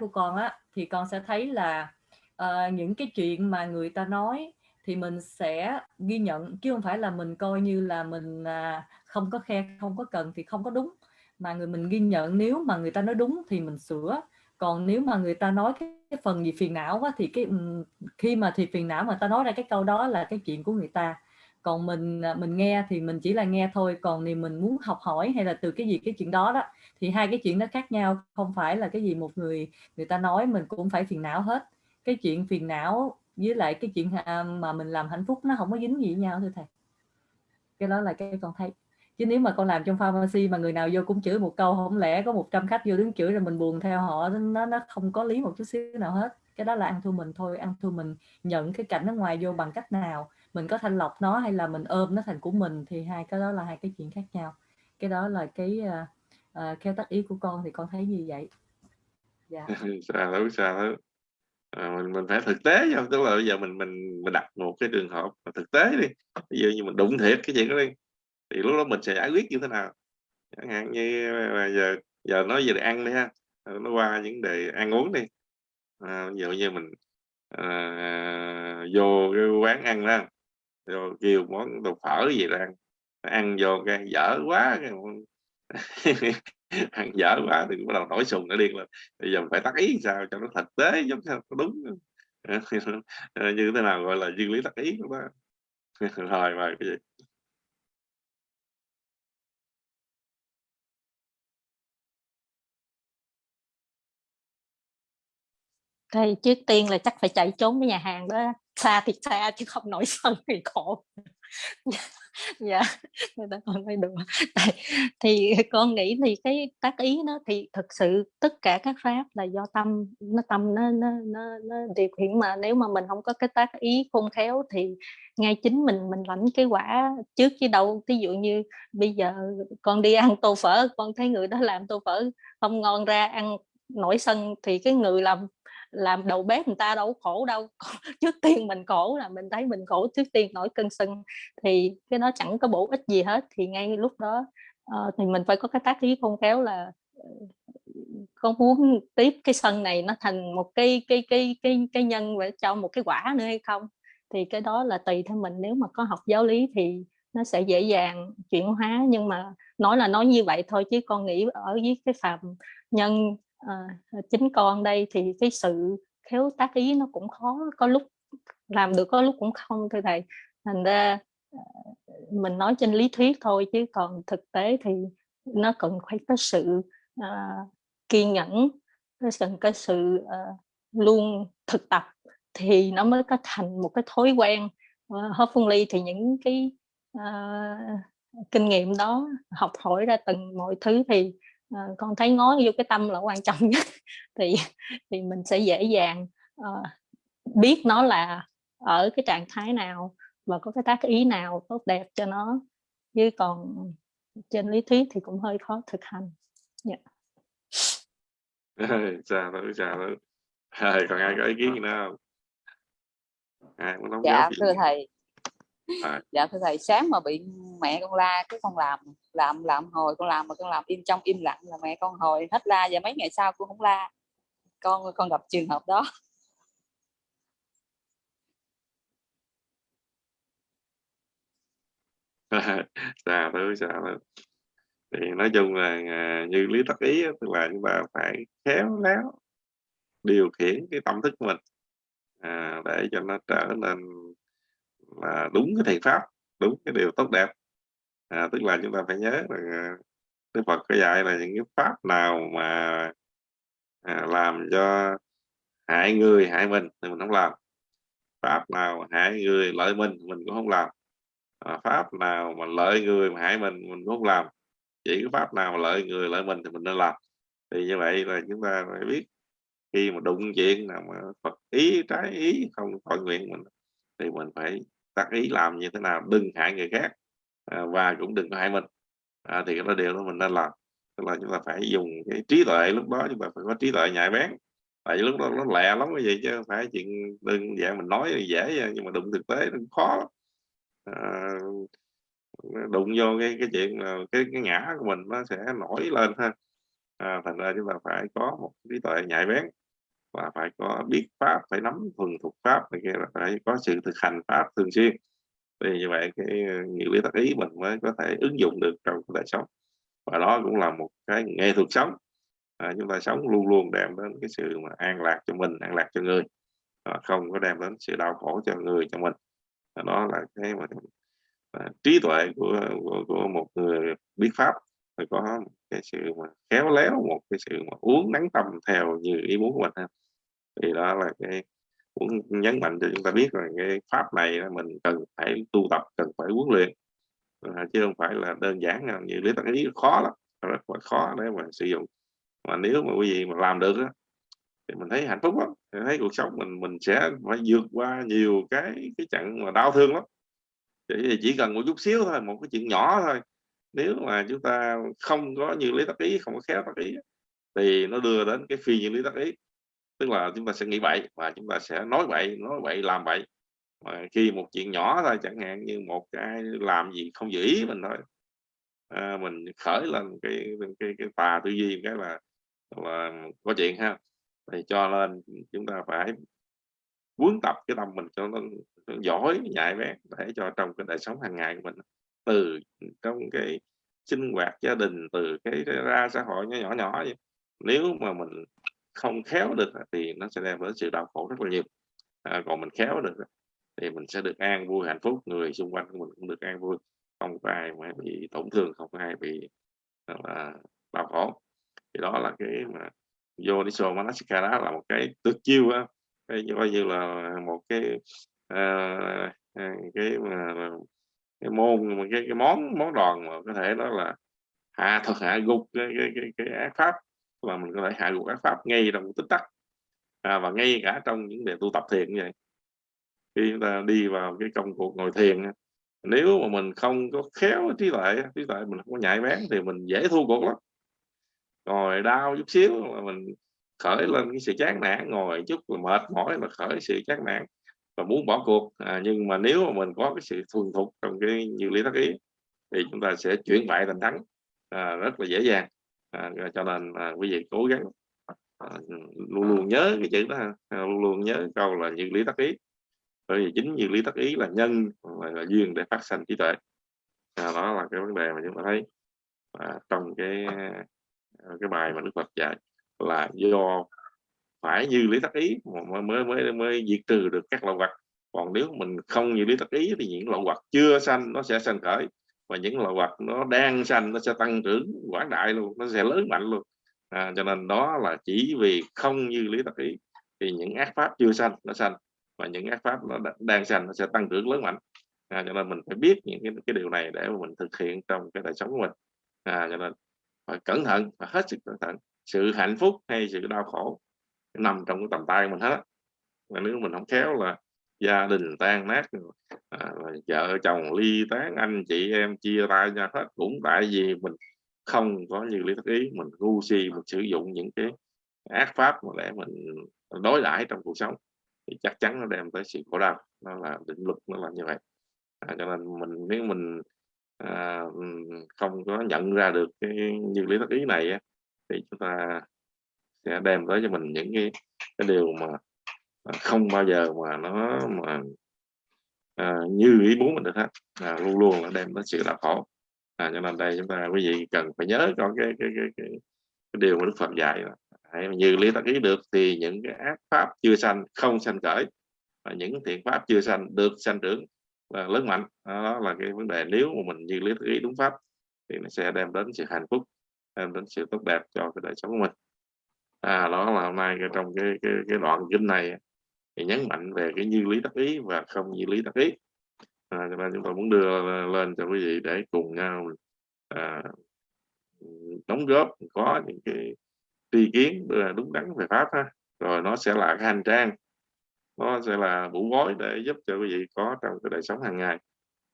của con á thì con sẽ thấy là uh, những cái chuyện mà người ta nói thì mình sẽ ghi nhận chứ không phải là mình coi như là mình uh, không có khe không có cần thì không có đúng. Mà người mình ghi nhận nếu mà người ta nói đúng thì mình sửa. Còn nếu mà người ta nói cái, cái phần gì phiền não quá thì cái khi mà thì phiền não mà ta nói ra cái câu đó là cái chuyện của người ta. Còn mình à, mình nghe thì mình chỉ là nghe thôi, còn thì mình muốn học hỏi hay là từ cái gì, cái chuyện đó đó, thì hai cái chuyện nó khác nhau, không phải là cái gì một người người ta nói mình cũng phải phiền não hết. Cái chuyện phiền não với lại cái chuyện à, mà mình làm hạnh phúc nó không có dính gì với nhau thưa thầy. Cái đó là cái con thấy chứ nếu mà con làm trong pharmacy mà người nào vô cũng chửi một câu không lẽ có 100 khách vô đứng chửi rồi mình buồn theo họ? Nó nó không có lý một chút xíu nào hết. Cái đó là ăn thua mình thôi ăn thua mình nhận cái cảnh ở ngoài vô bằng cách nào? Mình có thanh lọc nó hay là mình ôm nó thành của mình thì hai cái đó là hai cái chuyện khác nhau. Cái đó là cái uh, uh, theo tác ý của con thì con thấy như vậy. Dạ. Sao đâu sao đâu à, mình mình phải thực tế không tức là bây giờ mình mình mình đặt một cái trường hợp thực tế đi. Bây giờ như mình đụng thiệt cái chuyện đó đi thì lúc đó mình sẽ giải quyết như thế nào? Chẳng hạn như giờ giờ nói về ăn đi ha. Ờ, nó qua những đề ăn uống đi. À, ví dụ như mình à, vô cái quán ăn đó rồi kêu món đồ phở gì ra ăn. Ăn vô cái dở quá cái *laughs* ăn dở quá thì bắt đầu nổi sùng nó điên lên. Bây giờ mình phải tác ý sao cho nó thực tế giống sao nó đúng. *laughs* Như thế nào gọi là duyên lý tác ý đó? *laughs* Rồi mà cái gì? Thì trước tiên là chắc phải chạy trốn cái nhà hàng đó. Xa thì xa chứ không nổi sân *laughs* thì khổ. Dạ, dạ người ta còn nói đùa. Thì con nghĩ thì cái tác ý nó thì thực sự tất cả các pháp là do tâm nó tâm nó nó nó, nó điều khiển mà nếu mà mình không có cái tác ý khôn khéo thì ngay chính mình mình lãnh cái quả trước chứ đâu. Ví dụ như bây giờ con đi ăn tô phở con thấy người đó làm tô phở không ngon ra ăn nổi sân thì cái người làm làm đầu bếp người ta đâu khổ đâu *laughs* trước tiên mình khổ là mình thấy mình khổ trước tiên nổi cân sưng thì cái nó chẳng có bổ ích gì hết. Thì ngay lúc đó uh, thì mình phải có cái tác ý khôn khéo là ờ, con muốn tiếp cái sân này nó thành một cái cái cái cái cái nhân và cho một cái quả nữa hay không? Thì cái đó là tùy theo mình. Nếu mà có học giáo lý thì nó sẽ dễ dàng chuyển hóa nhưng mà nói là nói như vậy thôi chứ con nghĩ ở dưới cái phạm nhân à, chính con đây thì cái sự khéo tác ý nó cũng khó có lúc làm được có lúc cũng không thưa thầy. Thành ra ờ, mình nói trên lý thuyết thôi chứ còn thực tế thì nó cần phải có sự uh, kiên nhẫn nó cần có sự uh, luôn thực tập thì nó mới có thành một cái thói quen. Uh, ly thì những cái uh, kinh nghiệm đó học hỏi ra từng mọi thứ thì à, con thấy ngó vô cái tâm là quan trọng *laughs* nhất. Thì thì mình sẽ dễ dàng uh, biết nó là ở cái trạng thái nào và có cái tác ý nào tốt đẹp cho nó. Chứ còn trên lý thuyết thì cũng hơi khó thực hành. Dạ. Chào thứ chào Rồi, còn ai có ý kiến gì nữa không? Ai muốn đóng dạ góp gì thưa thầy à, dạ thưa thầy sáng mà bị mẹ con la cái con làm làm làm hồi con làm mà con làm im trong im lặng là mẹ con hồi hết la và mấy ngày sau con không la. Con con gặp trường hợp đó. Thứ chào thứ thì nói chung là à, như lý tắc ý tức là chúng ta phải khéo léo điều khiển cái tâm thức của mình à, để cho nó trở nên là đúng cái thầy pháp đúng cái điều tốt đẹp. À, tức là chúng ta phải nhớ rằng à, Đức Phật có dạy là những cái pháp nào mà à, làm cho hại người hại mình thì mình không làm. Pháp nào hại người lợi mình mình cũng không làm. À, pháp nào mà lợi người mà hại mình mình cũng không làm. Chỉ cái pháp nào mà lợi người lợi mình thì mình nên làm. Thì như vậy là chúng ta phải biết khi mà đụng chuyện nào mà Phật ý trái ý không thuận nguyện mình thì mình phải tác ý làm như thế nào đừng hại người khác à, và cũng đừng có hại mình. À, thì cái đó điều đó mình nên làm. Tức là chúng ta phải dùng cái trí tuệ lúc đó chúng ta phải có trí tuệ nhạy bén. Tại vì lúc đó nó lẹ lắm cái gì chứ không phải chuyện đơn giản mình nói thì dễ nhưng mà đụng thực tế nó khó à, đụng vô cái cái chuyện là cái cái ngã của mình nó sẽ nổi lên ha. À, thành ra chúng ta phải có một trí tuệ nhạy bén và phải có biết pháp phải nắm thuần thuộc pháp này kia phải có sự thực hành pháp thường xuyên. Thì như vậy cái ờ, nhiều lý tác ý mình mới có thể ứng dụng được trong cuộc đời sống. Và đó cũng là một cái nghệ thuật sống. À, chúng ta sống luôn luôn đem đến cái sự mà an lạc cho mình an lạc cho người. À, không có đem đến sự đau khổ cho người cho mình. À, đó là cái mà à, trí tuệ của, của của một người biết pháp. Phải có cái sự mà khéo léo một cái sự mà uống nắng tâm theo như ý muốn của mình ha thì đó là cái cũng nhấn mạnh cho chúng ta biết rằng cái pháp này là mình cần phải tu tập cần phải huấn luyện à, chứ không phải là đơn giản nào. như lý tăng ý khó lắm rất là khó để mà sử dụng. Mà nếu mà quý vị mà làm được đó, thì mình thấy hạnh phúc lắm thấy cuộc sống mình mình sẽ phải vượt qua nhiều cái cái trận mà đau thương lắm. Chỉ chỉ cần một chút xíu thôi một cái chuyện nhỏ thôi. Nếu mà chúng ta không có như lý tắc ý không có khéo tắc ý thì nó đưa đến cái phi như lý tắc ý tức là chúng ta sẽ nghĩ vậy và chúng ta sẽ nói vậy nói vậy làm vậy. Mà khi một chuyện nhỏ thôi chẳng hạn như một cái làm gì không giữ ý mình thôi. À, mình khởi lên cái cái cái tà tư duy cái là là có chuyện ha. Thì cho nên chúng ta phải huấn tập cái tâm mình cho nó, nó giỏi nhạy bén để cho trong cái đời sống hàng ngày của mình. Từ trong cái sinh hoạt gia đình từ cái, cái ra xã hội nhỏ nhỏ nhỏ vậy. nếu mà mình không khéo được thì nó sẽ đem đến sự đau khổ rất là nhiều. À, còn mình khéo được thì mình sẽ được an vui hạnh phúc người xung quanh của mình cũng được an vui. Không có ai mà bị tổn thương không có ai bị là đau khổ. Thì đó là cái mà Yoniso Manasikara là một cái tuyệt chiêu á. Cái coi như là một cái uh, cái mà cái môn cái cái món món đòn mà có thể đó là hạ thật hạ gục cái cái cái, cái ác pháp và mình có thể hạ gục ác pháp ngay trong tích tắc. À, và ngay cả trong những đề tu tập thiền như vậy. Khi chúng ta đi vào cái công cuộc ngồi thiền nếu mà mình không có khéo trí tuệ trí tuệ mình không có nhạy bén thì mình dễ thua cuộc lắm. Ngồi đau chút xíu là mình khởi lên cái sự chán nản ngồi chút là mệt mỏi mà khởi sự chán nản và muốn bỏ cuộc. À, nhưng mà nếu mà mình có cái sự thuần thục trong cái nhiều lý tác ý thì chúng ta sẽ chuyển bại thành thắng. À, rất là dễ dàng à, cho nên à, quý vị cố gắng à, luôn luôn nhớ cái chữ đó à, luôn luôn nhớ câu là như lý tác ý bởi vì chính như lý tác ý là nhân là, là duyên để phát sinh trí tuệ. À, đó là cái vấn đề mà chúng ta thấy. À, trong cái à, cái bài mà đức phật dạy là do phải như lý tác ý mới mới mới diệt trừ được các lậu vật. Còn nếu mình không như lý tác ý thì những lậu vật chưa sanh nó sẽ sanh khởi và những loại vật nó đang sanh nó sẽ tăng trưởng quảng đại luôn nó sẽ lớn mạnh luôn. À, cho nên đó là chỉ vì không như lý tập ý thì những ác pháp chưa sanh nó sanh và những ác pháp nó đang sanh nó sẽ tăng trưởng lớn mạnh. À, cho nên mình phải biết những cái, cái điều này để mình thực hiện trong cái đời sống của mình. À, cho nên phải cẩn thận và hết sức cẩn thận. Sự hạnh phúc hay sự đau khổ nằm trong cái tầm tay mình hết và nếu mình không khéo là gia đình tan nát à, vợ chồng ly tán anh chị em chia tay nhau hết. Cũng tại vì mình không có như lý thất ý mình ngu si mình sử dụng những cái ác pháp mà để mình đối đãi trong cuộc sống thì chắc chắn nó đem tới sự khổ đau. Nó là định luật nó là như vậy. À, cho nên mình nếu mình à, không có nhận ra được cái như lý thất ý này thì chúng ta sẽ đem tới cho mình những cái, cái điều mà không bao giờ mà nó mà à, như ý muốn mình được hết. À, luôn luôn là đem đến sự đau khổ. À, cho nên đây chúng ta quý vị cần phải nhớ cho cái cái cái, cái, cái điều mà Đức Phật dạy là như lý tác ý được thì những cái ác pháp chưa sanh không sanh khởi. Và những thiện pháp chưa sanh được sanh trưởng là lớn mạnh. Đó là cái vấn đề. Nếu mà mình như lý tác ý đúng pháp thì nó sẽ đem đến sự hạnh phúc đem đến sự tốt đẹp cho cái đời sống của mình. À đó là hôm nay trong cái cái, cái đoạn kinh này thì nhấn mạnh về cái như lý tác ý và không như lý tác ý. À, cho nên chúng tôi muốn đưa lên cho quý vị để cùng nhau à, đóng góp có những cái tri kiến đúng đắn về pháp ha. Rồi nó sẽ là cái hành trang nó sẽ là mũ gối để giúp cho quý vị có trong cái đời sống hàng ngày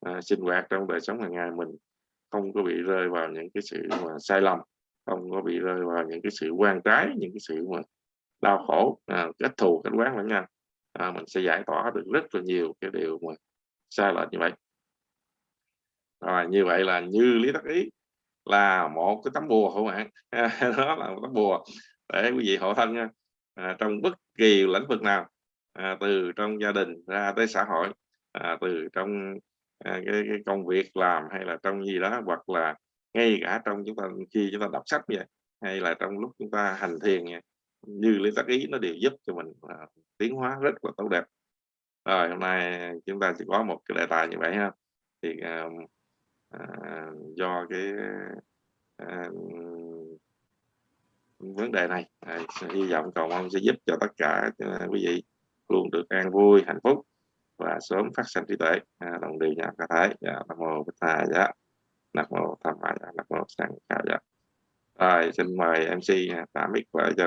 à, sinh hoạt trong đời sống hàng ngày mình. Không có bị rơi vào những cái sự mà sai lầm không có bị rơi vào những cái sự quan trái những cái sự mà đau khổ à, kết thù kết quán lẫn nhau à, mình sẽ giải tỏa được rất là nhiều cái điều mà sai lệch như vậy. Rồi như vậy là như lý tắc ý là một cái tấm bùa các bạn *laughs* đó là một tấm bùa để quý vị hộ thân nha. À, trong bất kỳ lĩnh vực nào à, từ trong gia đình ra tới xã hội à, từ trong à, cái, cái công việc làm hay là trong gì đó hoặc là ngay cả trong chúng ta khi chúng ta đọc sách vậy hay là trong lúc chúng ta hành thiền vậy, như lý tác ý nó đều giúp cho mình à, tiến hóa rất là tốt đẹp. Rồi hôm nay chúng ta chỉ có một cái đề tài như vậy ha. Thì à, à, do cái à, vấn đề này à, hy vọng cầu mong sẽ giúp cho tất cả à, quý vị luôn được an vui hạnh phúc và sớm phát sinh trí tuệ. À, đồng điều nhà cả thái dạ, nam mô bích tha dạ. Nam mô tham ma dạ. Nam mô sang ca dạ. Rồi xin mời mc tạm mic và cho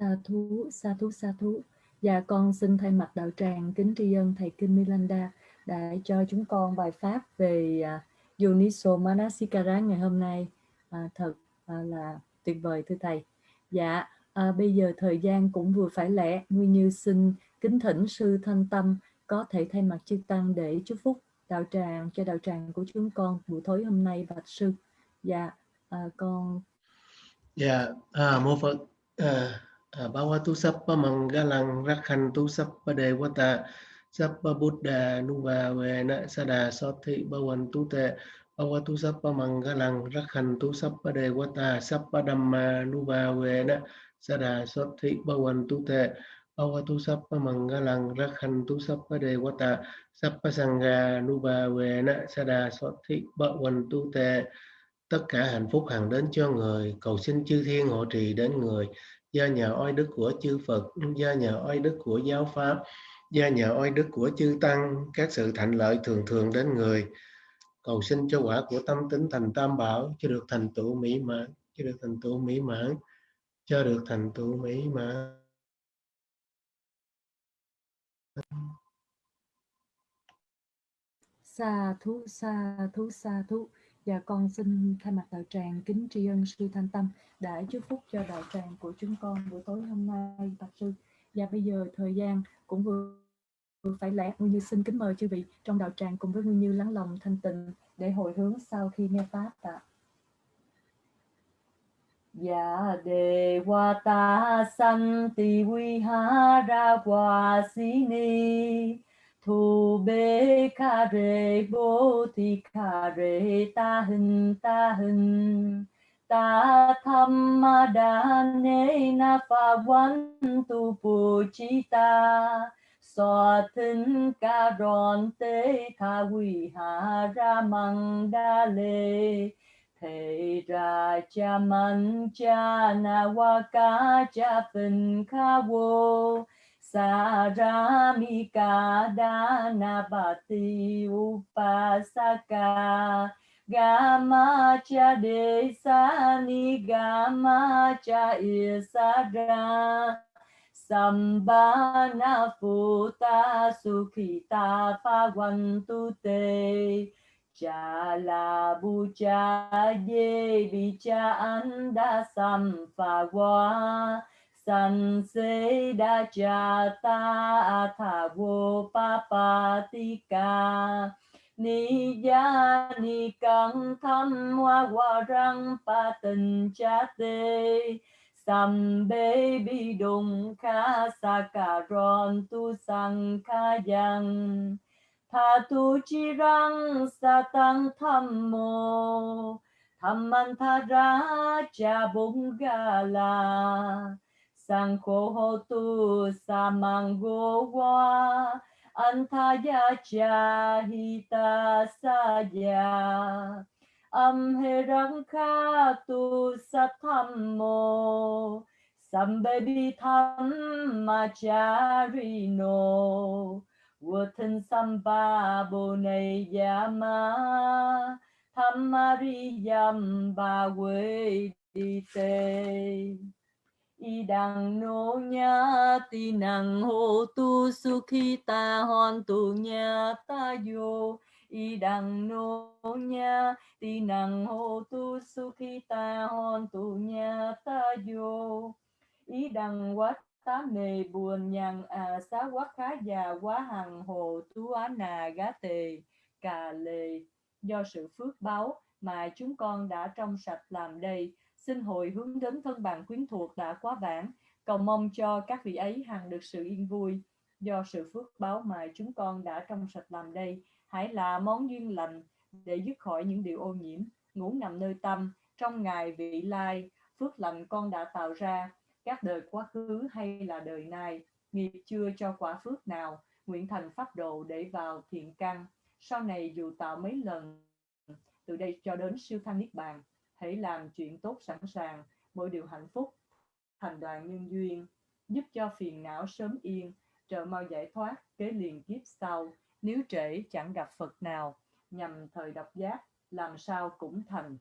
sa thú sa thú sa thú Dạ con xin thay mặt đạo tràng kính tri ân thầy Kinh Milanda đã cho chúng con bài pháp về à, uh, Yoniso Manasikara ngày hôm nay. À, thật à, là tuyệt vời thưa thầy. Dạ à, bây giờ thời gian cũng vừa phải lẽ, Nguyên Như xin kính thỉnh sư Thanh Tâm có thể thay mặt chư tăng để chúc phúc đạo tràng cho đạo tràng của chúng con buổi tối hôm nay bạch sư. Dạ à, con. Dạ à, mô Phật. À, Bhavatu Sappa Mangalang Rakhantu Sappa Devata Sappa Buddha Nuva Vena Sada Sothi Bhavantu Te Bhavatu Sappa Mangalang Rakhantu Sappa Devata Sappa Dhamma Nuva Vena Sada Sothi Bhavantu Te Bhavatu Sappa Mangalang Rakhantu Sappa Devata Sappa Sangha Nuva Vena Sada Sothi Bhavantu Te tất cả hạnh phúc hằng đến cho người, cầu xin chư thiên hộ trì đến người do nhờ oai đức của chư Phật, do nhờ oai đức của giáo pháp, do nhờ oai đức của chư Tăng, các sự thành lợi thường thường đến người. Cầu xin cho quả của tâm tính thành tam bảo, cho được thành tựu mỹ mãn, cho được thành tựu mỹ mãn, cho được thành tựu mỹ mãn. Sa thú, sa thú, sa thú. Dạ con xin thay mặt đạo tràng kính tri ân sư Thanh Tâm đã chúc phúc cho đạo tràng của chúng con buổi tối hôm nay bạch sư. Và bây giờ thời gian cũng vừa, vừa phải lẽ Nguyên Như xin kính mời chư vị trong đạo tràng cùng với Nguyên Như lắng lòng thanh tịnh để hồi hướng sau khi nghe pháp ạ. Dạ, ha ra Santi Vihara Vasini thu bê ca rê, bố thi ca rê, ta hình ta hình ta tham ma đa nê na pha văn tu pu chi ta. So thân ca ron tê tha quy hà ra măng đa lê. Thầy ra cha man cha na wa ca cha phình ca vô Saramika Danabati Upasaka Gamacha desani Gamacha cha Sambana Futa Sukhita Pagwantute Te. Cha Bu Cha Ye Bi Cha Anda Sam Pha San Se Da Cha Ta Tha Vô Pa Pa Ti Ca. Ni Ya Ni Căng Tham Hoa Hoa Răng Pa Tình Cha Tê. Sam Bê Bi Đùng Kha Sa Ca Ron Tu Sang Kha Yang Tha Tu Chi Răng Sa Tăng Tham Mô. Tham Man Tha Ra Cha Bung Ga La. Sang Khô Hô Tu Sa Mang Go Wa Antaya Cha Hita Sa Ya âm hê răng kha tu sa tham mô sambe bi tham ma cha ri no vô thân samba bồ này yama tham ma ri yam ba quê đi tê y đằng nô nha ti năng hô tu su khi ta hòn tu nha ta yo y đằng nô nha ti năng hô tu su khi ta hòn tu nha ta yo ý đằng quá tám nề buồn nhằn à xá quá khá già quá hằng hồ tú á nà gá tề. Cà lề do sự phước báo mà chúng con đã trong sạch làm đây xin hồi hướng đến thân bằng quyến thuộc đã quá vãng. Cầu mong cho các vị ấy hằng được sự yên vui do sự phước báo mà chúng con đã trong sạch làm đây. Hãy là món duyên lành để dứt khỏi những điều ô nhiễm, ngủ nằm nơi tâm, trong ngày vị lai, phước lành con đã tạo ra. Các đời quá khứ hay là đời nay, nghiệp chưa cho quả phước nào, nguyện thành pháp độ để vào thiện căn. Sau này dù tạo mấy lần, từ đây cho đến siêu thăng niết bàn hãy làm chuyện tốt sẵn sàng. Mỗi điều hạnh phúc, thành đoàn nhân duyên, giúp cho phiền não sớm yên, trợ mau giải thoát, kế liền kiếp sau. Nếu trễ, chẳng gặp Phật nào. Nhằm thời độc giác, làm sao cũng thành.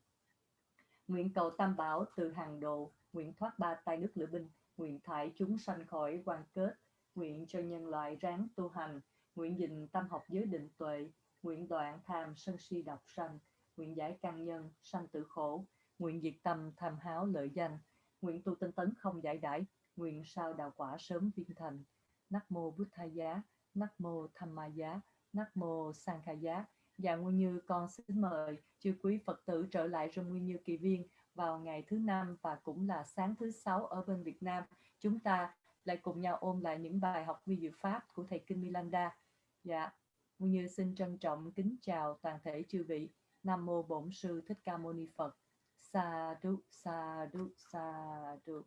Nguyện cầu tam bảo từ hàng độ, nguyện thoát ba tay nước lửa binh, nguyện thải chúng sanh khỏi quan kết, nguyện cho nhân loại ráng tu hành. Nguyện gìn tâm học giới định tuệ, nguyện đoạn tham sân si độc sanh nguyện giải căn nhân, sanh tử khổ. Nguyện diệt tâm tham háo lợi danh. Nguyện tu tinh tấn không giải đãi. Nguyện sao đạo quả sớm viên thành. Nắc mô bút Tha giá. Nắc mô tham ma giá. Nắc mô sang khai giá. Và nguyên như, con xin mời chư quý phật tử trở lại trong nguyên như kỳ viên vào ngày thứ năm và cũng là sáng thứ sáu ở bên Việt Nam. Chúng ta lại cùng nhau ôn lại những bài học vi diệu pháp của thầy kinh Milanda. Dạ nguyên như xin trân trọng kính chào toàn thể chư vị nam mô bổn sư thích ca mâu ni phật. Sa đu sa đu sa đu